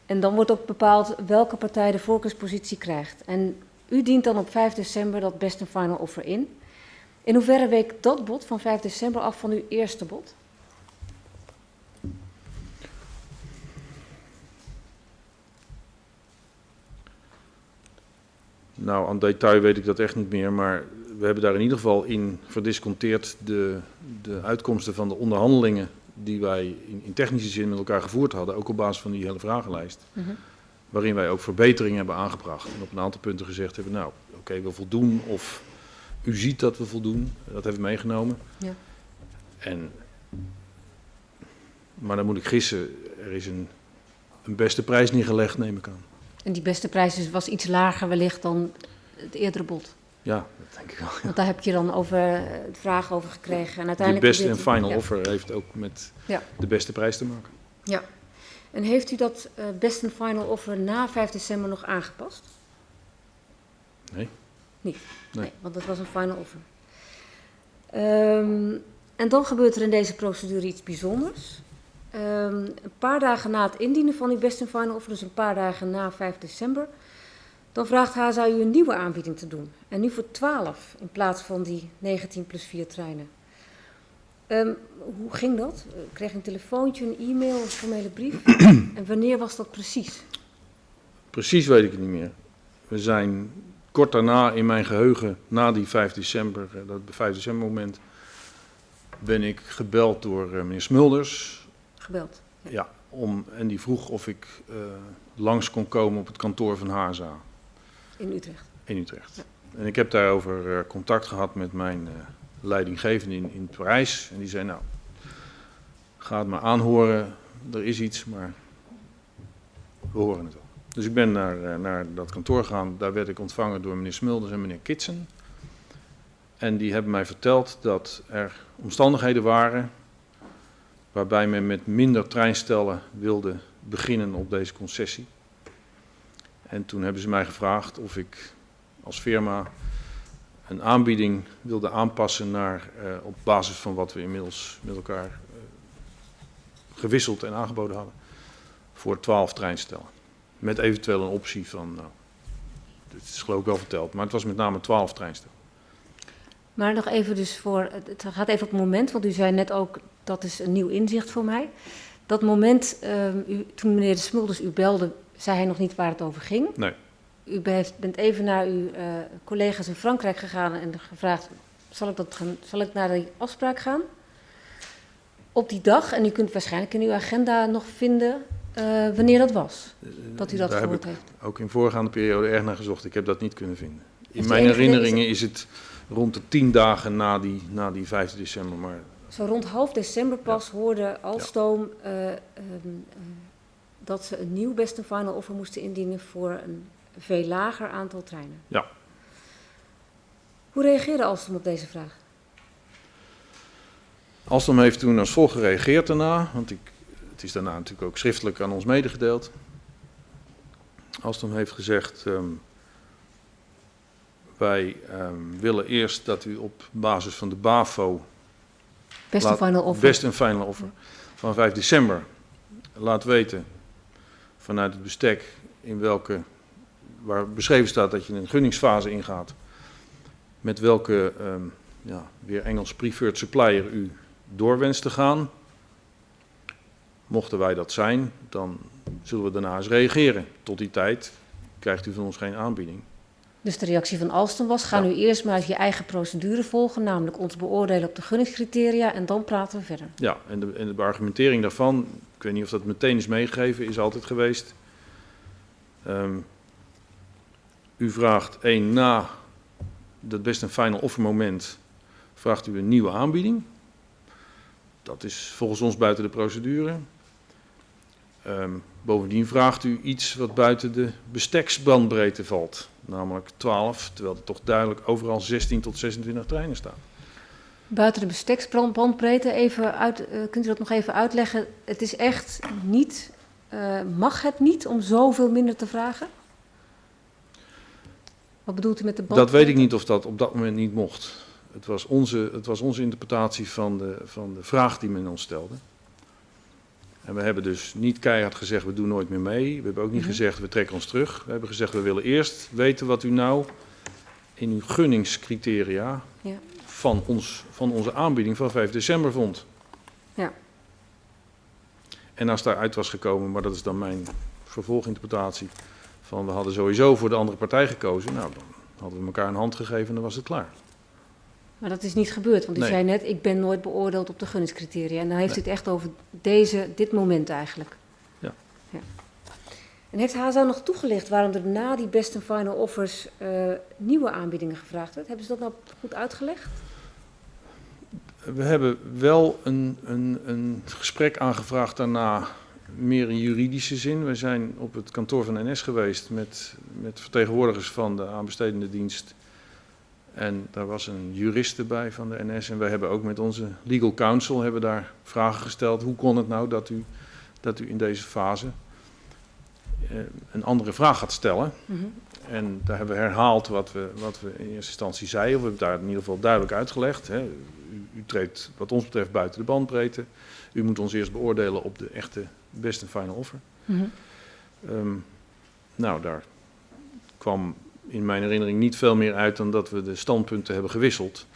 En dan wordt ook bepaald welke partij de voorkeurspositie krijgt. En u dient dan op 5 december dat best and final offer in. In hoeverre week dat bod van 5 december af van uw eerste bod? Nou, aan detail weet ik dat echt niet meer, maar we hebben daar in ieder geval in verdisconteerd de, de uitkomsten van de onderhandelingen die wij in, in, technische zin met elkaar gevoerd hadden, ook op basis van die hele vragenlijst. Mm -hmm. Waarin wij ook verbeteringen hebben aangebracht en op een aantal punten gezegd hebben, nou, oké, okay, we voldoen of u ziet dat we voldoen, dat hebben we meegenomen. Ja. En, maar dan moet ik gissen, er is een, een beste prijs neergelegd, neem ik aan. En die beste prijs was iets lager wellicht dan het eerdere bod. Ja, dat denk ik wel. Ja. Want daar heb je dan over vragen over gekregen. En uiteindelijk de beste en final ja. offer heeft ook met de beste prijs te maken. Ja. En heeft u dat uh, best en final offer na 5 december nog aangepast? Nee. Niet? Nee. nee want dat was een final offer. Um, en dan gebeurt er in deze procedure iets bijzonders. Um, een paar dagen na het indienen van uw best en final offer, dus een paar dagen na 5 december, dan vraagt HSA u een nieuwe aanbieding te doen. En nu voor 12 in plaats van die 19 plus 4 treinen. Um, hoe ging dat? Kreeg je een telefoontje, een e-mail, een formele brief? en wanneer was dat precies? Precies weet ik het niet meer. We zijn kort daarna in mijn geheugen, na die 5 december, dat 5 december moment, ben ik gebeld door uh, meneer Smulders. Gebeld? Ja, ja om, en die vroeg of ik uh, langs kon komen op het kantoor van HSA. In Utrecht? In Utrecht. Ja. En ik heb daarover contact gehad met mijn leidinggevende in, in Parijs. En die zei, nou, ga het maar aanhoren, er is iets, maar we horen het wel. Dus ik ben naar, naar dat kantoor gegaan. Daar werd ik ontvangen door meneer Smulders en meneer Kitsen. En die hebben mij verteld dat er omstandigheden waren waarbij men met minder treinstellen wilde beginnen op deze concessie. En toen hebben ze mij gevraagd of ik als firma een aanbieding wilde aanpassen naar, uh, op basis van wat we inmiddels met elkaar uh, gewisseld en aangeboden hadden, voor 12 treinstellen. Met eventueel een optie van, nou, dit is geloof ik wel verteld, maar het was met name 12 treinstellen. Maar nog even dus voor, het gaat even op het moment, want u zei net ook, dat is een nieuw inzicht voor mij. Dat moment, uh, u, toen meneer de Smulders u belde, zei hij nog niet waar het over ging. Nee. U bent even naar uw uh, collega's in Frankrijk gegaan en gevraagd, zal ik, dat gaan, zal ik naar die afspraak gaan? op die dag, en u kunt waarschijnlijk in uw agenda nog vinden uh, wanneer dat was, dat u dat Daar gehoord heb ik heeft. ook in voorgaande periode erg naar gezocht. Ik heb dat niet kunnen vinden. In mijn herinneringen is het rond de tien dagen na die, na die 5 december. Maar Zo rond half december pas hoorde Alstoom eh, ehm, eh, dat ze een nieuw best and final offer moesten indienen voor een veel lager aantal treinen. Ja. Hoe reageerde Alstom op deze vraag? Alstom heeft toen als volgt gereageerd daarna, want ik, het is daarna natuurlijk ook schriftelijk aan ons medegedeeld. Alstom heeft gezegd, ehm, wij ehm, willen eerst dat u op basis van de BAFO, Best Laat- final offer. best en final offer, van 5 december laat weten vanuit het bestek in welke, waar beschreven staat dat je een gunningsfase ingaat, met welke, ehm, ja, weer Engels preferred supplier u door wenst te gaan. Mochten wij dat zijn, dan zullen we daarna eens reageren. Tot die tijd krijgt u van ons geen aanbieding. Dus de reactie van Alstom was, ga Ja. nu eerst maar je eigen procedure volgen, namelijk ons beoordelen op de gunningscriteria en dan praten we verder. Ja, en de, en de argumentering daarvan, ik weet niet of dat meteen is meegegeven, is altijd geweest. ehm, u vraagt één na dat best een final offer moment, vraagt u een nieuwe aanbieding. Dat is volgens ons buiten de procedure. Ehm, bovendien vraagt u iets wat buiten de besteksbandbreedte valt, namelijk 12, terwijl er toch duidelijk overal 16 tot 26 treinen staan. Buiten de besteksbandbreedte, even uit, eh, kunt u dat nog even uitleggen? Het is echt niet, eh, mag het niet om zoveel minder te vragen? Wat bedoelt u met de Dat bandbreedte? weet ik niet of dat op dat moment niet mocht. Het was onze, het was onze interpretatie van de, van de vraag die men ons stelde. En we hebben dus niet keihard gezegd, we doen nooit meer mee. We hebben ook niet Mhm. gezegd, we trekken ons terug. We hebben gezegd, we willen eerst weten wat u nou in uw gunningscriteria Ja. van, ons, van onze aanbieding van 5 december vond. Ja. En als daaruit was gekomen, maar dat is dan mijn vervolginterpretatie, van we hadden sowieso voor de andere partij gekozen, nou dan hadden we elkaar een hand gegeven en dan was het klaar. Maar dat is niet gebeurd, want u Nee. zei net, ik ben nooit beoordeeld op de gunningscriteria. En dan heeft u Nee. het echt over deze, dit moment eigenlijk. Ja. ja. En heeft HSA nog toegelicht waarom er na die best and final offers eh, nieuwe aanbiedingen gevraagd werd? Hebben ze dat nou goed uitgelegd? We hebben wel een, een, een gesprek aangevraagd daarna, meer in juridische zin. We zijn op het kantoor van NS geweest met, met vertegenwoordigers van de aanbestedende dienst. En daar was een jurist bij van de NS. En wij hebben ook met onze legal counsel hebben daar vragen gesteld. Hoe kon het nou dat u, dat u in deze fase eh, een andere vraag gaat stellen? En daar hebben we herhaald wat we, wat we in eerste instantie zeiden. Of we hebben daar in ieder geval duidelijk uitgelegd. Hè. U, u treedt wat ons betreft buiten de bandbreedte. U moet ons eerst beoordelen op de echte best en final offer. Mhm. Ehm, nou, daar kwam in mijn herinnering niet veel meer uit dan dat we de standpunten hebben gewisseld.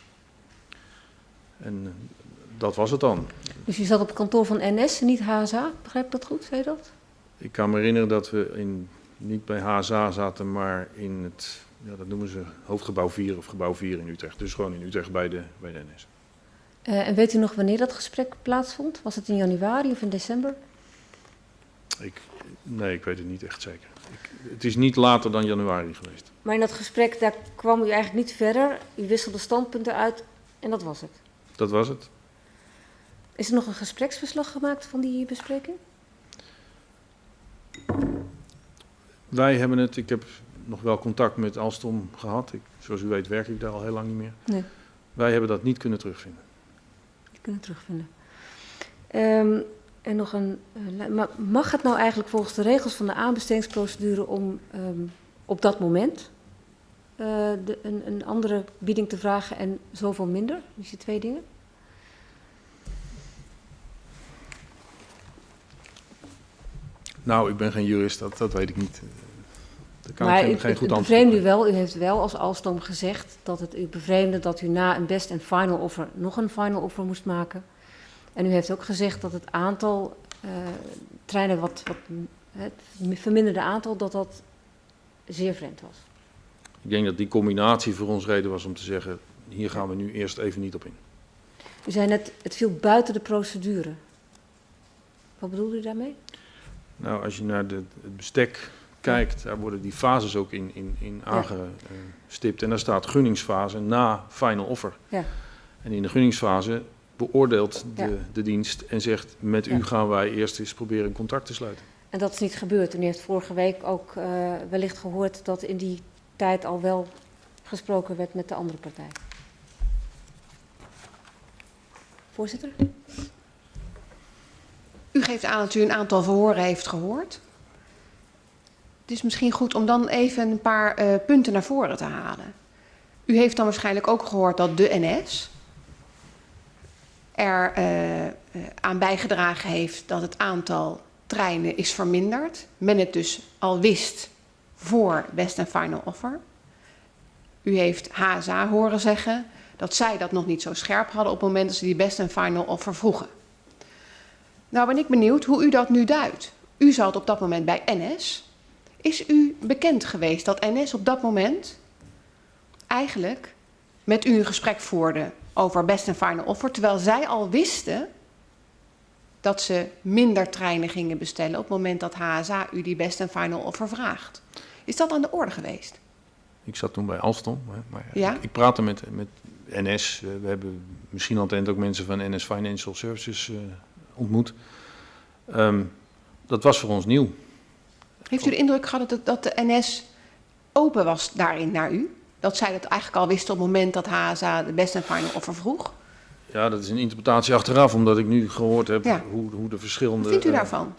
En eh, dat was het dan. Dus u zat op het kantoor van NS en niet HSA, begrijp ik dat goed, zei je dat? Ik kan me herinneren dat we in, niet bij HSA zaten, maar in het, ja, dat noemen ze hoofdgebouw 4 of gebouw 4 in Utrecht. Dus gewoon in Utrecht bij de, bij de NS. Eh, en weet u nog wanneer dat gesprek plaatsvond? Was het in januari of in december? Ik, nee, ik weet het niet echt zeker. Ik, het is niet later dan januari geweest. Maar in dat gesprek, daar kwam u eigenlijk niet verder. U wisselde standpunten uit en dat was het. Dat was het. Is er nog een gespreksverslag gemaakt van die bespreking? Wij hebben het, ik heb nog wel contact met Alstom gehad. Ik, zoals u weet werk ik daar al heel lang niet meer. Nee. Wij hebben dat niet kunnen terugvinden. Die kunnen terugvinden. Ehm, en nog een. eh, maar mag het nou eigenlijk volgens de regels van de aanbestedingsprocedure om ehm, op dat moment eh, de, een, een andere bieding te vragen en zoveel minder? Dus die twee dingen? Nou, ik ben geen jurist, dat, dat weet ik niet. Daar kan maar ik geen, geen goed antwoord op bevreemde u wel, u heeft wel als Alstom gezegd dat het u bevreemde dat u na een best en final offer nog een final offer moest maken. En u heeft ook gezegd dat het aantal eh, treinen, wat, wat het verminderde aantal, dat dat zeer vreemd was. Ik denk dat die combinatie voor ons reden was om te zeggen, hier gaan we nu eerst even niet op in. U zei net, het viel buiten de procedure. Wat bedoelt u daarmee? Nou, als je naar de, het bestek kijkt, daar worden die fases ook in, in, in aangestipt. En daar staat gunningsfase na final offer. Ja. En in de gunningsfase beoordeelt de, Ja. de dienst en zegt, met u Ja. gaan wij eerst eens proberen een contact te sluiten. En dat is niet gebeurd. En u heeft vorige week ook eh, wellicht gehoord dat in die tijd al wel gesproken werd met de andere partij. Voorzitter? U geeft aan dat u een aantal verhoren heeft gehoord. Het is misschien goed om dan even een paar eh, punten naar voren te halen. U heeft dan waarschijnlijk ook gehoord dat de NS er eh, eh, aan bijgedragen heeft dat het aantal treinen is verminderd. Men het dus al wist voor Best and Final Offer. U heeft HSA horen zeggen dat zij dat nog niet zo scherp hadden op het moment dat ze die Best and Final Offer vroegen. Nou ben ik benieuwd hoe u dat nu duidt. U zat op dat moment bij NS. Is u bekend geweest dat NS op dat moment eigenlijk met u een gesprek voerde over best and final offer, terwijl zij al wisten dat ze minder treinen gingen bestellen op het moment dat HSA u die best and final offer vraagt? Is dat aan de orde geweest? Ik zat toen bij Alstom, maar Ja? ik, ik praatte met, met NS. we hebben misschien al ook mensen van NS Financial Services eh, ontmoet. Ehm, dat was voor ons nieuw. Heeft u de indruk gehad dat, dat de NS open was daarin naar u? Dat zij dat eigenlijk al wisten op het moment dat HSA de best and final offer vroeg? Ja, dat is een interpretatie achteraf, omdat ik nu gehoord heb Ja. hoe, hoe de verschillende... Wat vindt u eh, daarvan?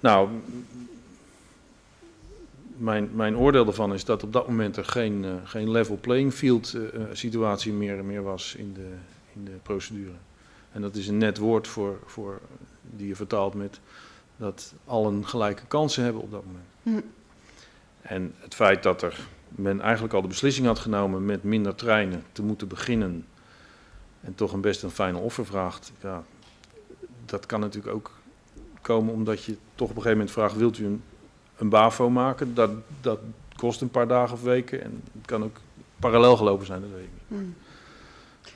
Nou, mijn, mijn oordeel ervan is dat op dat moment er geen, eh, geen level playing field eh, situatie meer, meer was in de, in de procedure. En dat is een net woord voor, voor die je vertaalt met dat allen gelijke kansen hebben op dat moment. Hm. En het feit dat er men eigenlijk al de beslissing had genomen met minder treinen te moeten beginnen en toch een best een final offer vraagt, ja, dat kan natuurlijk ook komen omdat je toch op een gegeven moment vraagt, wilt u een, een BAVO maken? Dat, dat kost een paar dagen of weken en het kan ook parallel gelopen zijn, dat weet ik niet. Hmm.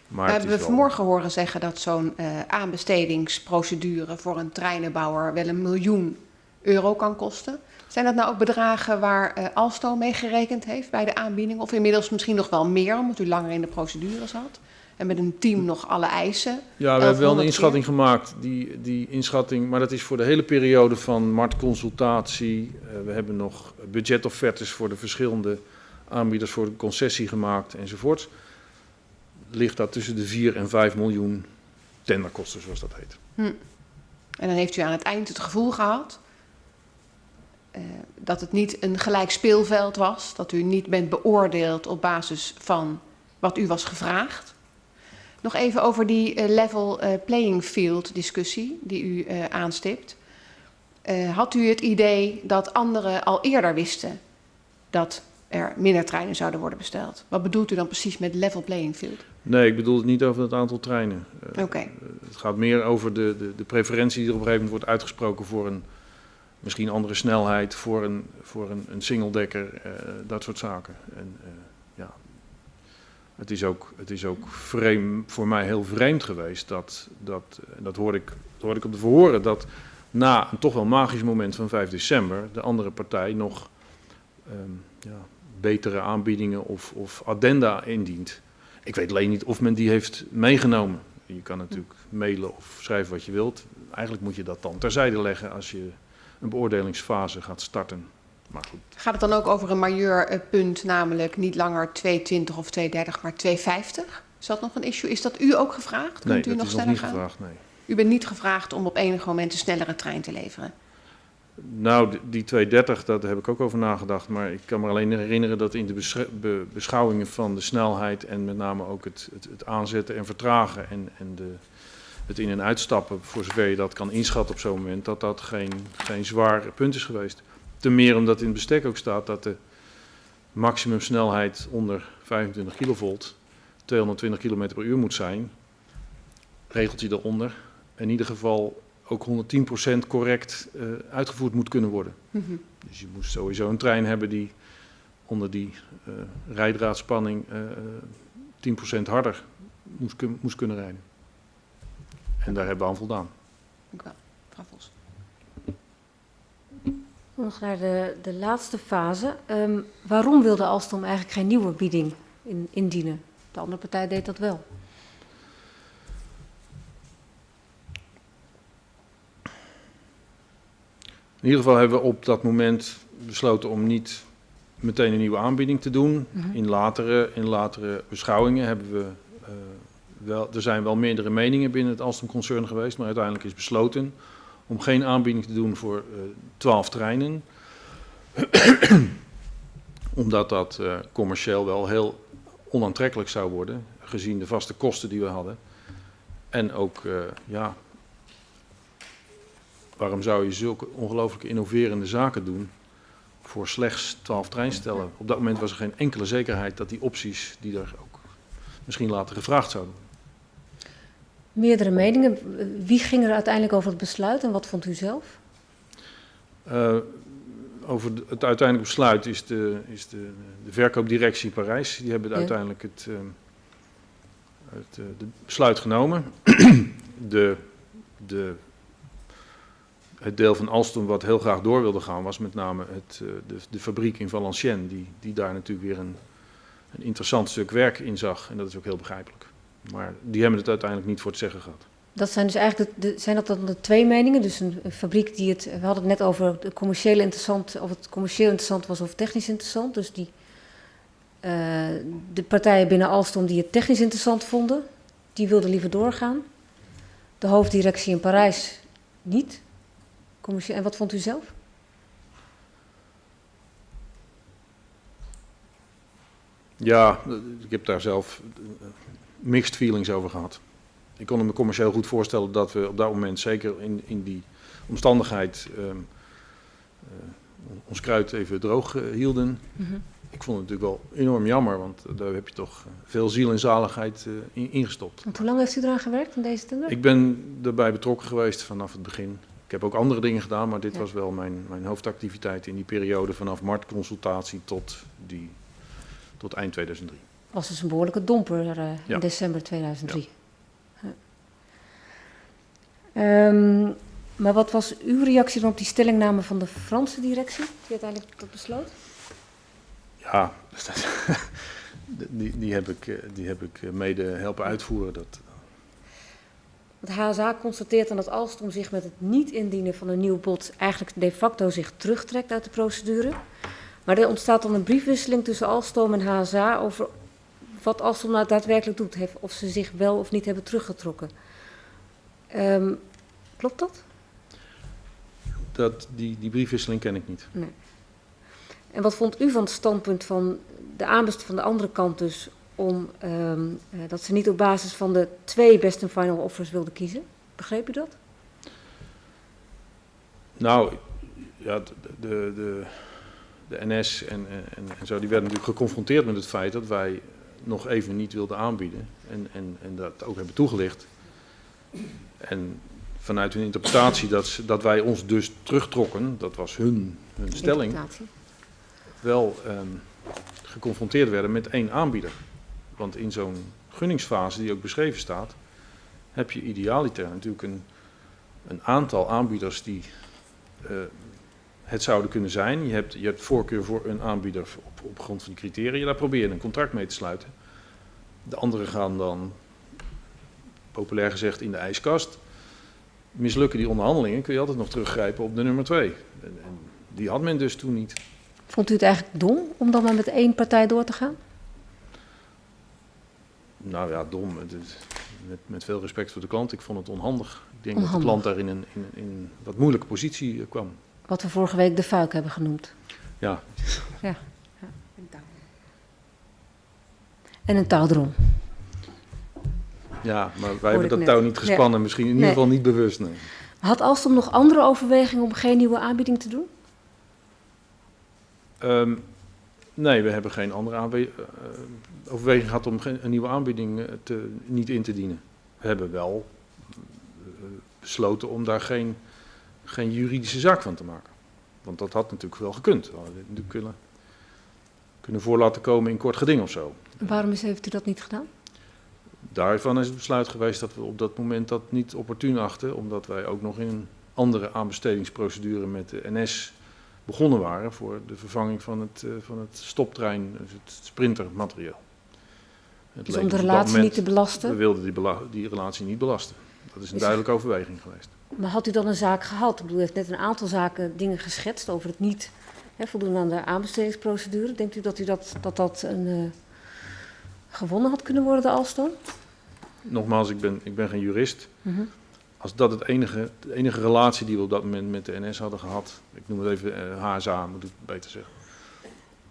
Maar we hebben we wel- vanmorgen horen zeggen dat zo'n eh, aanbestedingsprocedure voor een treinenbouwer wel een miljoen euro kan kosten. Zijn dat nou ook bedragen waar eh, Alstom mee gerekend heeft bij de aanbieding? Of inmiddels misschien nog wel meer, omdat u langer in de procedure zat? En met een team nog alle eisen? Ja, we hebben wel een 1100 inschatting gemaakt. Die, die inschatting, maar dat is voor de hele periode van marktconsultatie. Eh, we hebben nog budgetoffertes voor de verschillende aanbieders voor de concessie gemaakt enzovoort. Ligt dat tussen de 4 en 5 miljoen tenderkosten, zoals dat heet. En dan heeft u aan het eind het gevoel gehad eh, dat het niet een gelijk speelveld was, dat u niet bent beoordeeld op basis van wat u was gevraagd. Nog even over die eh, level eh, playing field discussie die u aanstipt. Had u het idee dat anderen al eerder wisten dat er minder treinen zouden worden besteld? Wat bedoelt u dan precies met level playing field? Nee, ik bedoel het niet over het aantal treinen. Oké. Het gaat meer over de, de, de preferentie die er op een gegeven moment wordt uitgesproken voor een misschien andere snelheid, voor een, voor een, een singledekker, eh, dat soort zaken. En eh, ja, het is ook, het is ook vreemd, voor mij heel vreemd geweest dat, dat en dat hoorde ik, hoorde ik op de verhoren, dat na een toch wel magisch moment van 5 december de andere partij nog ehm, ja, betere aanbiedingen of, of addenda indient. Ik weet alleen niet of men die heeft meegenomen. Je kan natuurlijk mailen of schrijven wat je wilt. Eigenlijk moet je dat dan terzijde leggen als je een beoordelingsfase gaat starten. Maar goed, Gaat het dan ook over een majeur eh, punt, namelijk niet langer 220 of 230, maar 250? Is dat nog een issue? Is dat u ook gevraagd? nee, Kunt u dat nog is sneller niet gaan? gevraagd, nee. U bent niet gevraagd om op enig moment een snellere trein te leveren. Nou, die 230, daar heb ik ook over nagedacht. Maar ik kan me alleen herinneren dat in de besch- be- beschouwingen van de snelheid en met name ook het, het, het aanzetten en vertragen en, en de, het in- en uitstappen, voor zover je dat kan inschatten op zo'n moment, dat dat geen, geen zwaar punt is geweest. Ten meer omdat in het bestek ook staat dat de maximumsnelheid onder 25 kilovolt 220 km per uur moet zijn. Regelt hij daaronder. In ieder geval ook 110% correct eh, uitgevoerd moet kunnen worden. Mhm. Dus je moest sowieso een trein hebben die onder die eh rijdraadspanning eh, eh, 10% harder moest, moest kunnen rijden. En daar hebben we aan voldaan. Dank u wel. Mevrouw Vos. Nog naar de, de laatste fase. Ehm, waarom wilde Alstom eigenlijk geen nieuwe bieding in, indienen? De andere partij deed dat wel. In ieder geval hebben we op dat moment besloten om niet meteen een nieuwe aanbieding te doen. Mhm. In latere, in latere beschouwingen hebben we wel, er zijn wel meerdere meningen binnen het Alstom-concern geweest, maar uiteindelijk is besloten om geen aanbieding te doen voor eh, twaalf treinen. Omdat dat eh, commercieel wel heel onaantrekkelijk zou worden, gezien de vaste kosten die we hadden. En ook, eh, ja, waarom zou je zulke ongelooflijk innoverende zaken doen voor slechts 12 treinstellen? Op dat moment was er geen enkele zekerheid dat die opties, die er ook misschien later gevraagd zouden worden. Meerdere meningen. Wie ging er uiteindelijk over het besluit en wat vond u zelf? Eh, over het uiteindelijk besluit is de, is de, de verkoopdirectie Parijs. Die hebben Ja. uiteindelijk het, eh, het eh, de besluit genomen. de, de, het deel van Alstom wat heel graag door wilde gaan was met name het, eh, de, de fabriek in Valenciennes. Die, die daar natuurlijk weer een, een interessant stuk werk in zag. En dat is ook heel begrijpelijk. Maar die hebben het uiteindelijk niet voor het zeggen gehad. Dat zijn dus eigenlijk de, de- zijn dat dan de twee meningen? Dus een, een fabriek die het. We hadden het net over de commerciële interessant, of het commercieel interessant was of technisch interessant. Dus die, eh, de partijen binnen Alstom die het technisch interessant vonden, die wilden liever doorgaan. De hoofddirectie in Parijs niet. Commercieel, en wat vond u zelf? Ja, ik heb daar zelf mixed feelings over gehad. Ik kon me commercieel goed voorstellen dat we op dat moment, zeker in, in die omstandigheid, ehm, eh, ons kruid even droog eh, hielden. Ik vond het natuurlijk wel enorm jammer, want daar heb je toch eh, veel ziel en zaligheid eh, in, ingestopt. Want hoe lang heeft u eraan gewerkt aan deze tender? Ik ben erbij betrokken geweest vanaf het begin. Ik heb ook andere dingen gedaan, maar dit Ja. was wel mijn, mijn hoofdactiviteit in die periode vanaf marktconsultatie tot, die, tot eind 2003. Was dus een behoorlijke domper eh, Ja. in december 2003. Ja. Ehm, maar wat was uw reactie dan op die stellingname van de Franse directie, die uiteindelijk dat besloot? Ja, die, die, heb ik, eh, die heb ik eh, mede helpen uitvoeren. Dat, Het HSA constateert dan dat Alstom zich met het niet indienen van een nieuw bod eigenlijk de facto zich terugtrekt uit de procedure. Maar er ontstaat dan een briefwisseling tussen Alstom en HSA over wat Alstom nou daadwerkelijk doet, heeft, of ze zich wel of niet hebben teruggetrokken. Ehm, klopt dat? dat, die, die briefwisseling ken ik niet. En wat vond u van het standpunt van de aanbesteding van de andere kant dus om ehm, eh, dat ze niet op basis van de twee best and final offers wilden kiezen? Begreep u dat? Nou, ja, de, de, de, de NS en, en, en zo, die werden natuurlijk geconfronteerd met het feit dat wij nog even niet wilden aanbieden. En, en, en dat ook hebben toegelicht. En vanuit hun interpretatie dat, ze, dat wij ons dus terugtrokken, dat was hun, hun stelling, wel ehm, geconfronteerd werden met één aanbieder. Want in zo'n gunningsfase die ook beschreven staat, heb je idealiter natuurlijk een, een aantal aanbieders die eh, het zouden kunnen zijn. Je hebt, je hebt voorkeur voor een aanbieder op, op grond van die criteria. Daar probeer je een contract mee te sluiten. De anderen gaan dan, populair gezegd, in de ijskast. Mislukken die onderhandelingen, kun je altijd nog teruggrijpen op de nummer twee. En, en die had men dus toen niet. Vond u het eigenlijk dom om dan maar met één partij door te gaan? Nou ja, dom. Met, met veel respect voor de klant. Ik vond het onhandig. Ik denk dat de klant daar in een, in, in een wat moeilijke positie eh, kwam. Wat we vorige week de fuik hebben genoemd. Ja, En een touwdrom. ja maar wij hebben dat net. touw niet Ja. gespannen. Misschien in ieder geval niet bewust. Nee. Had Alstom nog andere overwegingen om geen nieuwe aanbieding te doen? Ehm, nee, we hebben geen andere aanwe- eh, overweging gehad om geen, een nieuwe aanbieding eh, te, niet in te dienen. We hebben wel eh, besloten om daar geen, geen juridische zaak van te maken. Want dat had natuurlijk wel gekund. We hadden dit natuurlijk kunnen, kunnen voor laten komen in kort geding of zo. Waarom is, heeft u dat niet gedaan? Daarvan is het besluit geweest dat we op dat moment dat niet opportun achten, omdat wij ook nog in een andere aanbestedingsprocedure met de NS begonnen waren voor de vervanging van het, uh, van het stoptrein, dus het sprintermaterieel. Het dus om de relatie moment, niet te belasten? We wilden die, die, relatie niet belasten. Dat is een duidelijke overweging geweest. Maar had u dan een zaak gehad? Ik bedoel, u heeft net een aantal zaken, dingen geschetst over het niet hè, voldoen aan de aanbestedingsprocedure. Denkt u dat u dat, dat, dat een, uh, gewonnen had kunnen worden, de Alstom? Nogmaals, ik ben, ik ben geen jurist. Mm -hmm. Als dat het enige, de enige relatie die we op dat moment met de NS hadden gehad, ik noem het even uh, HSA, moet ik beter zeggen,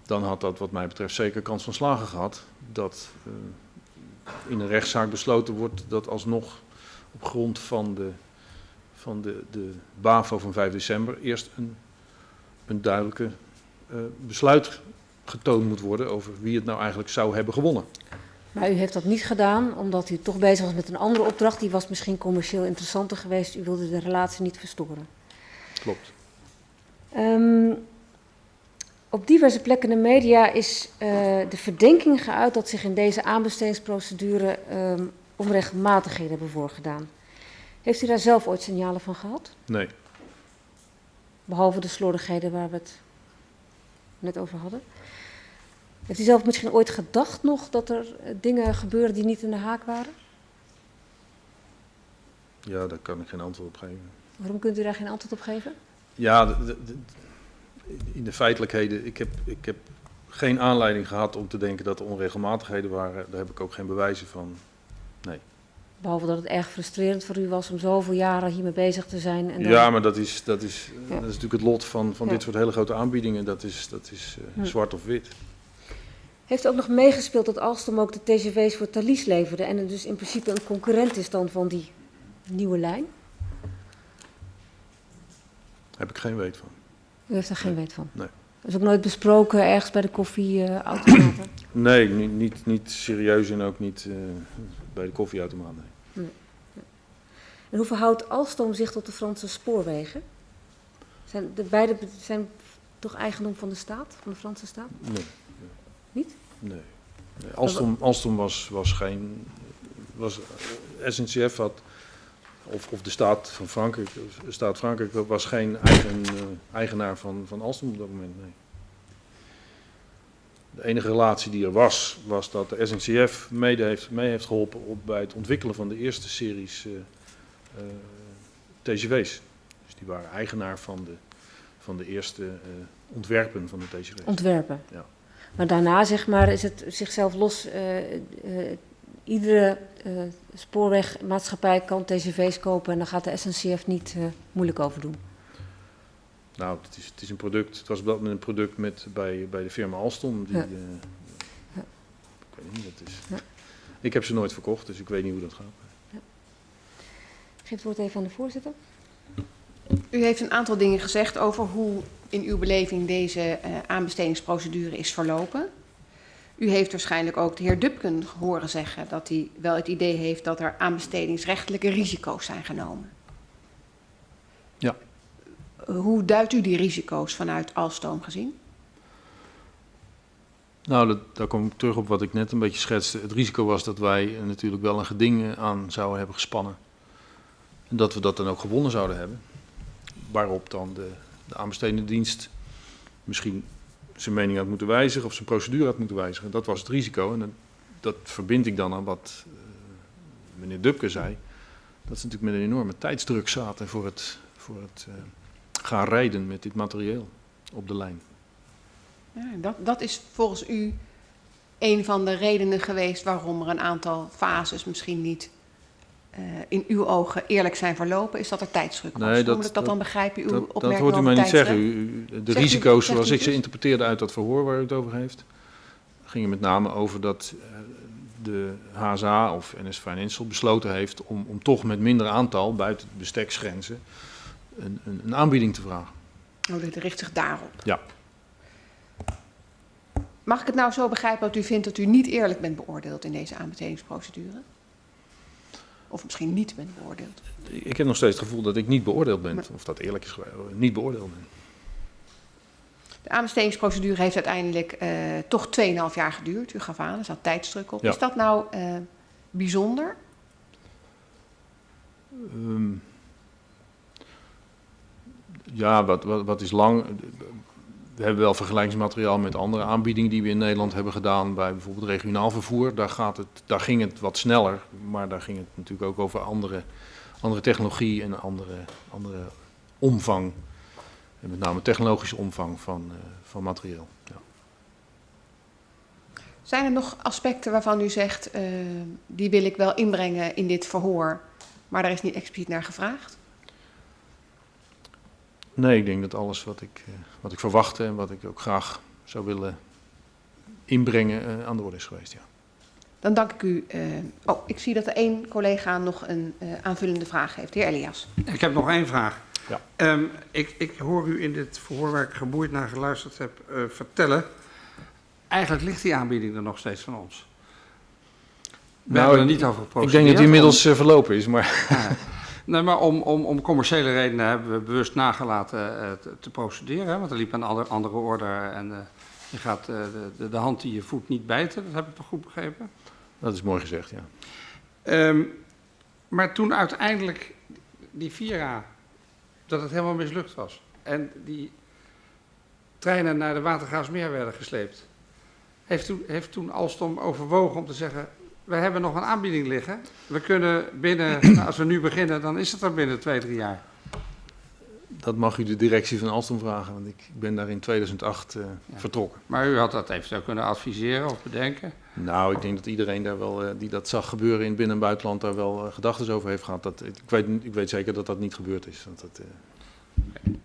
dan had dat wat mij betreft zeker kans van slagen gehad. Dat uh, in een rechtszaak besloten wordt dat alsnog op grond van de, van de, de BAVO van 5 december eerst een, een duidelijke uh, besluit getoond moet worden over wie het nou eigenlijk zou hebben gewonnen. Maar u heeft dat niet gedaan omdat u toch bezig was met een andere opdracht. Die was misschien commercieel interessanter geweest. U wilde de relatie niet verstoren. Klopt. Um, op diverse plekken in de media is uh, de verdenking geuit dat zich in deze aanbestedingsprocedure um, onregelmatigheden hebben voorgedaan. Heeft u daar zelf ooit signalen van gehad? Nee. Behalve de slordigheden waar we het net over hadden. Heeft u zelf misschien ooit gedacht nog dat er eh, dingen gebeuren die niet in de haak waren? Ja, daar kan ik geen antwoord op geven. Waarom kunt u daar geen antwoord op geven? Ja, de, de, de, in de feitelijkheden, ik heb, ik heb geen aanleiding gehad om te denken dat er onregelmatigheden waren. Daar heb ik ook geen bewijzen van. Nee. Behalve dat het erg frustrerend voor u was om zoveel jaren hiermee bezig te zijn. En dan... Ja, maar dat is, dat, is, ja. dat is natuurlijk het lot van, van ja. dit soort hele grote aanbiedingen. Dat is, dat is uh, hm. zwart of wit. Heeft ook nog meegespeeld dat Alstom ook de TGV's voor Thalys leverde en het dus in principe een concurrent is dan van die nieuwe lijn? Heb ik geen weet van. U heeft er geen nee. weet van? Nee. Dat is ook nooit besproken ergens bij de koffieautomaten? Nee, niet, niet, niet, serieus en ook niet uh, bij de koffieautomaat, nee. En hoe verhoudt Alstom zich tot de Franse spoorwegen? Zijn de beide zijn toch eigendom van de staat, van de Franse staat? Nee. Niet? Nee. nee. Alstom, Alstom was, was geen. Was, SNCF had. Of, of de staat van Frankrijk, de staat Frankrijk was geen eigen, uh, eigenaar van, van Alstom op dat moment. Nee. De enige relatie die er was, was dat de SNCF mede heeft, mee heeft geholpen op, bij het ontwikkelen van de eerste series uh, uh, TGV's. Dus die waren eigenaar van de, van de eerste ontwerpen van de TGV's. Ontwerpen? Ja. Maar daarna zeg maar, is het zichzelf los. Iedere spoorwegmaatschappij kan TGV's kopen en dan gaat de SNCF niet moeilijk over doen. Nou, het is, het is een product. Het was wel een product met, bij, bij de firma Alstom. Die, ja. Ja. Ik weet niet, dat is. Ja. Ik heb ze nooit verkocht, dus ik weet niet hoe dat gaat. Ik geef het woord even aan de voorzitter. U heeft een aantal dingen gezegd over hoe in uw beleving deze uh, aanbestedingsprocedure is verlopen. U heeft waarschijnlijk ook de heer Dupken horen zeggen dat hij wel het idee heeft dat er aanbestedingsrechtelijke risico's zijn genomen. Hoe duidt u die risico's vanuit Alstoom gezien? Nou, dat, daar kom ik terug op wat ik net een beetje schetste. Het risico was dat wij natuurlijk wel een geding aan zouden hebben gespannen. En dat we dat dan ook gewonnen zouden hebben. Waarop dan de de dienst misschien zijn mening had moeten wijzigen of zijn procedure had moeten wijzigen. Dat was het risico. En dat, dat verbind ik dan aan wat uh, meneer Dubke zei. Dat ze natuurlijk met een enorme tijdsdruk zaten voor het, voor het gaan rijden met dit materieel op de lijn. Ja, dat, dat is volgens u een van de redenen geweest waarom er een aantal fases misschien niet uh, in uw ogen eerlijk zijn verlopen, is dat er tijdsdruk was. Nee, dat, Hoe moet ik dat, dan begrijpen? Uw dat, dat hoort u mij niet zeggen. U, de zegt risico's u, zoals ik ze interpreteerde uit dat verhoor waar u het over heeft, gingen met name over dat uh, de HSA of NS Financial besloten heeft om, om toch met minder aantal, buiten de besteksgrenzen, een, een, een aanbieding te vragen. Oh, dit richt zich daarop? Ja. Mag ik het nou zo begrijpen dat u vindt dat u niet eerlijk bent beoordeeld in deze aanbestedingsprocedure? Of misschien niet bent beoordeeld? Ik heb nog steeds het gevoel dat ik niet beoordeeld ben. Maar, of dat eerlijk is niet beoordeeld ben. De aanbestedingsprocedure heeft uiteindelijk uh, toch 2,5 jaar geduurd. U gaf aan, er zat tijdsdruk op. Ja. Is dat nou uh, bijzonder? Ehm, ja, wat, wat, is lang? We hebben wel vergelijkingsmateriaal met andere aanbiedingen die we in Nederland hebben gedaan. Bij bijvoorbeeld regionaal vervoer. Daar, gaat het, daar ging het wat sneller. Maar daar ging het natuurlijk ook over andere, andere technologie en andere, andere omvang. En met name technologische omvang van, uh, van materieel. Ja. Zijn er nog aspecten waarvan u zegt, uh, die wil ik wel inbrengen in dit verhoor, maar daar is niet expliciet naar gevraagd? Nee, ik denk dat alles wat ik, uh, wat ik verwachtte en wat ik ook graag zou willen inbrengen uh, aan de orde is geweest. Ja. Dan dank ik u. oh, ik zie dat er één collega nog een aanvullende vraag heeft. De heer Elias. Ik heb nog één vraag. Ja. Um, ik, ik, hoor u in dit verhoor waar ik geboeid naar geluisterd heb vertellen Eigenlijk ligt die aanbieding er nog steeds van ons. We nou, hebben er niet over geprocedeerd. Ik denk dat die inmiddels verlopen is, maar... Ja. Nee, maar om, om, om commerciële redenen hebben we bewust nagelaten uh, te, te, procederen. Hè, want er liep een andere, andere order en uh, je gaat uh, de, de hand die je voet niet bijten. Dat heb ik toch goed begrepen? Dat is mooi gezegd, ja. Um, maar toen uiteindelijk die Vira, dat het helemaal mislukt was. En die treinen naar de Watergraafsmeer werden gesleept heeft toen, heeft toen Alstom overwogen om te zeggen, we hebben nog een aanbieding liggen. We kunnen binnen, nou, als we nu beginnen, dan is het er binnen twee, drie jaar. Dat mag u de directie van Alstom vragen, want ik ben daar in 2008 uh, ja. vertrokken. Maar u had dat eventueel kunnen adviseren of bedenken? Nou, ik denk dat iedereen daar wel, uh, die dat zag gebeuren in binnen- en buitenland, daar wel uh, gedachten over heeft gehad. Dat, ik, weet, ik weet zeker dat dat niet gebeurd is. Want dat, okay.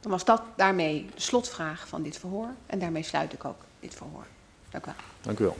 Dan was dat daarmee de slotvraag van dit verhoor. En daarmee sluit ik ook dit verhoor. Dank u wel. Dank u wel.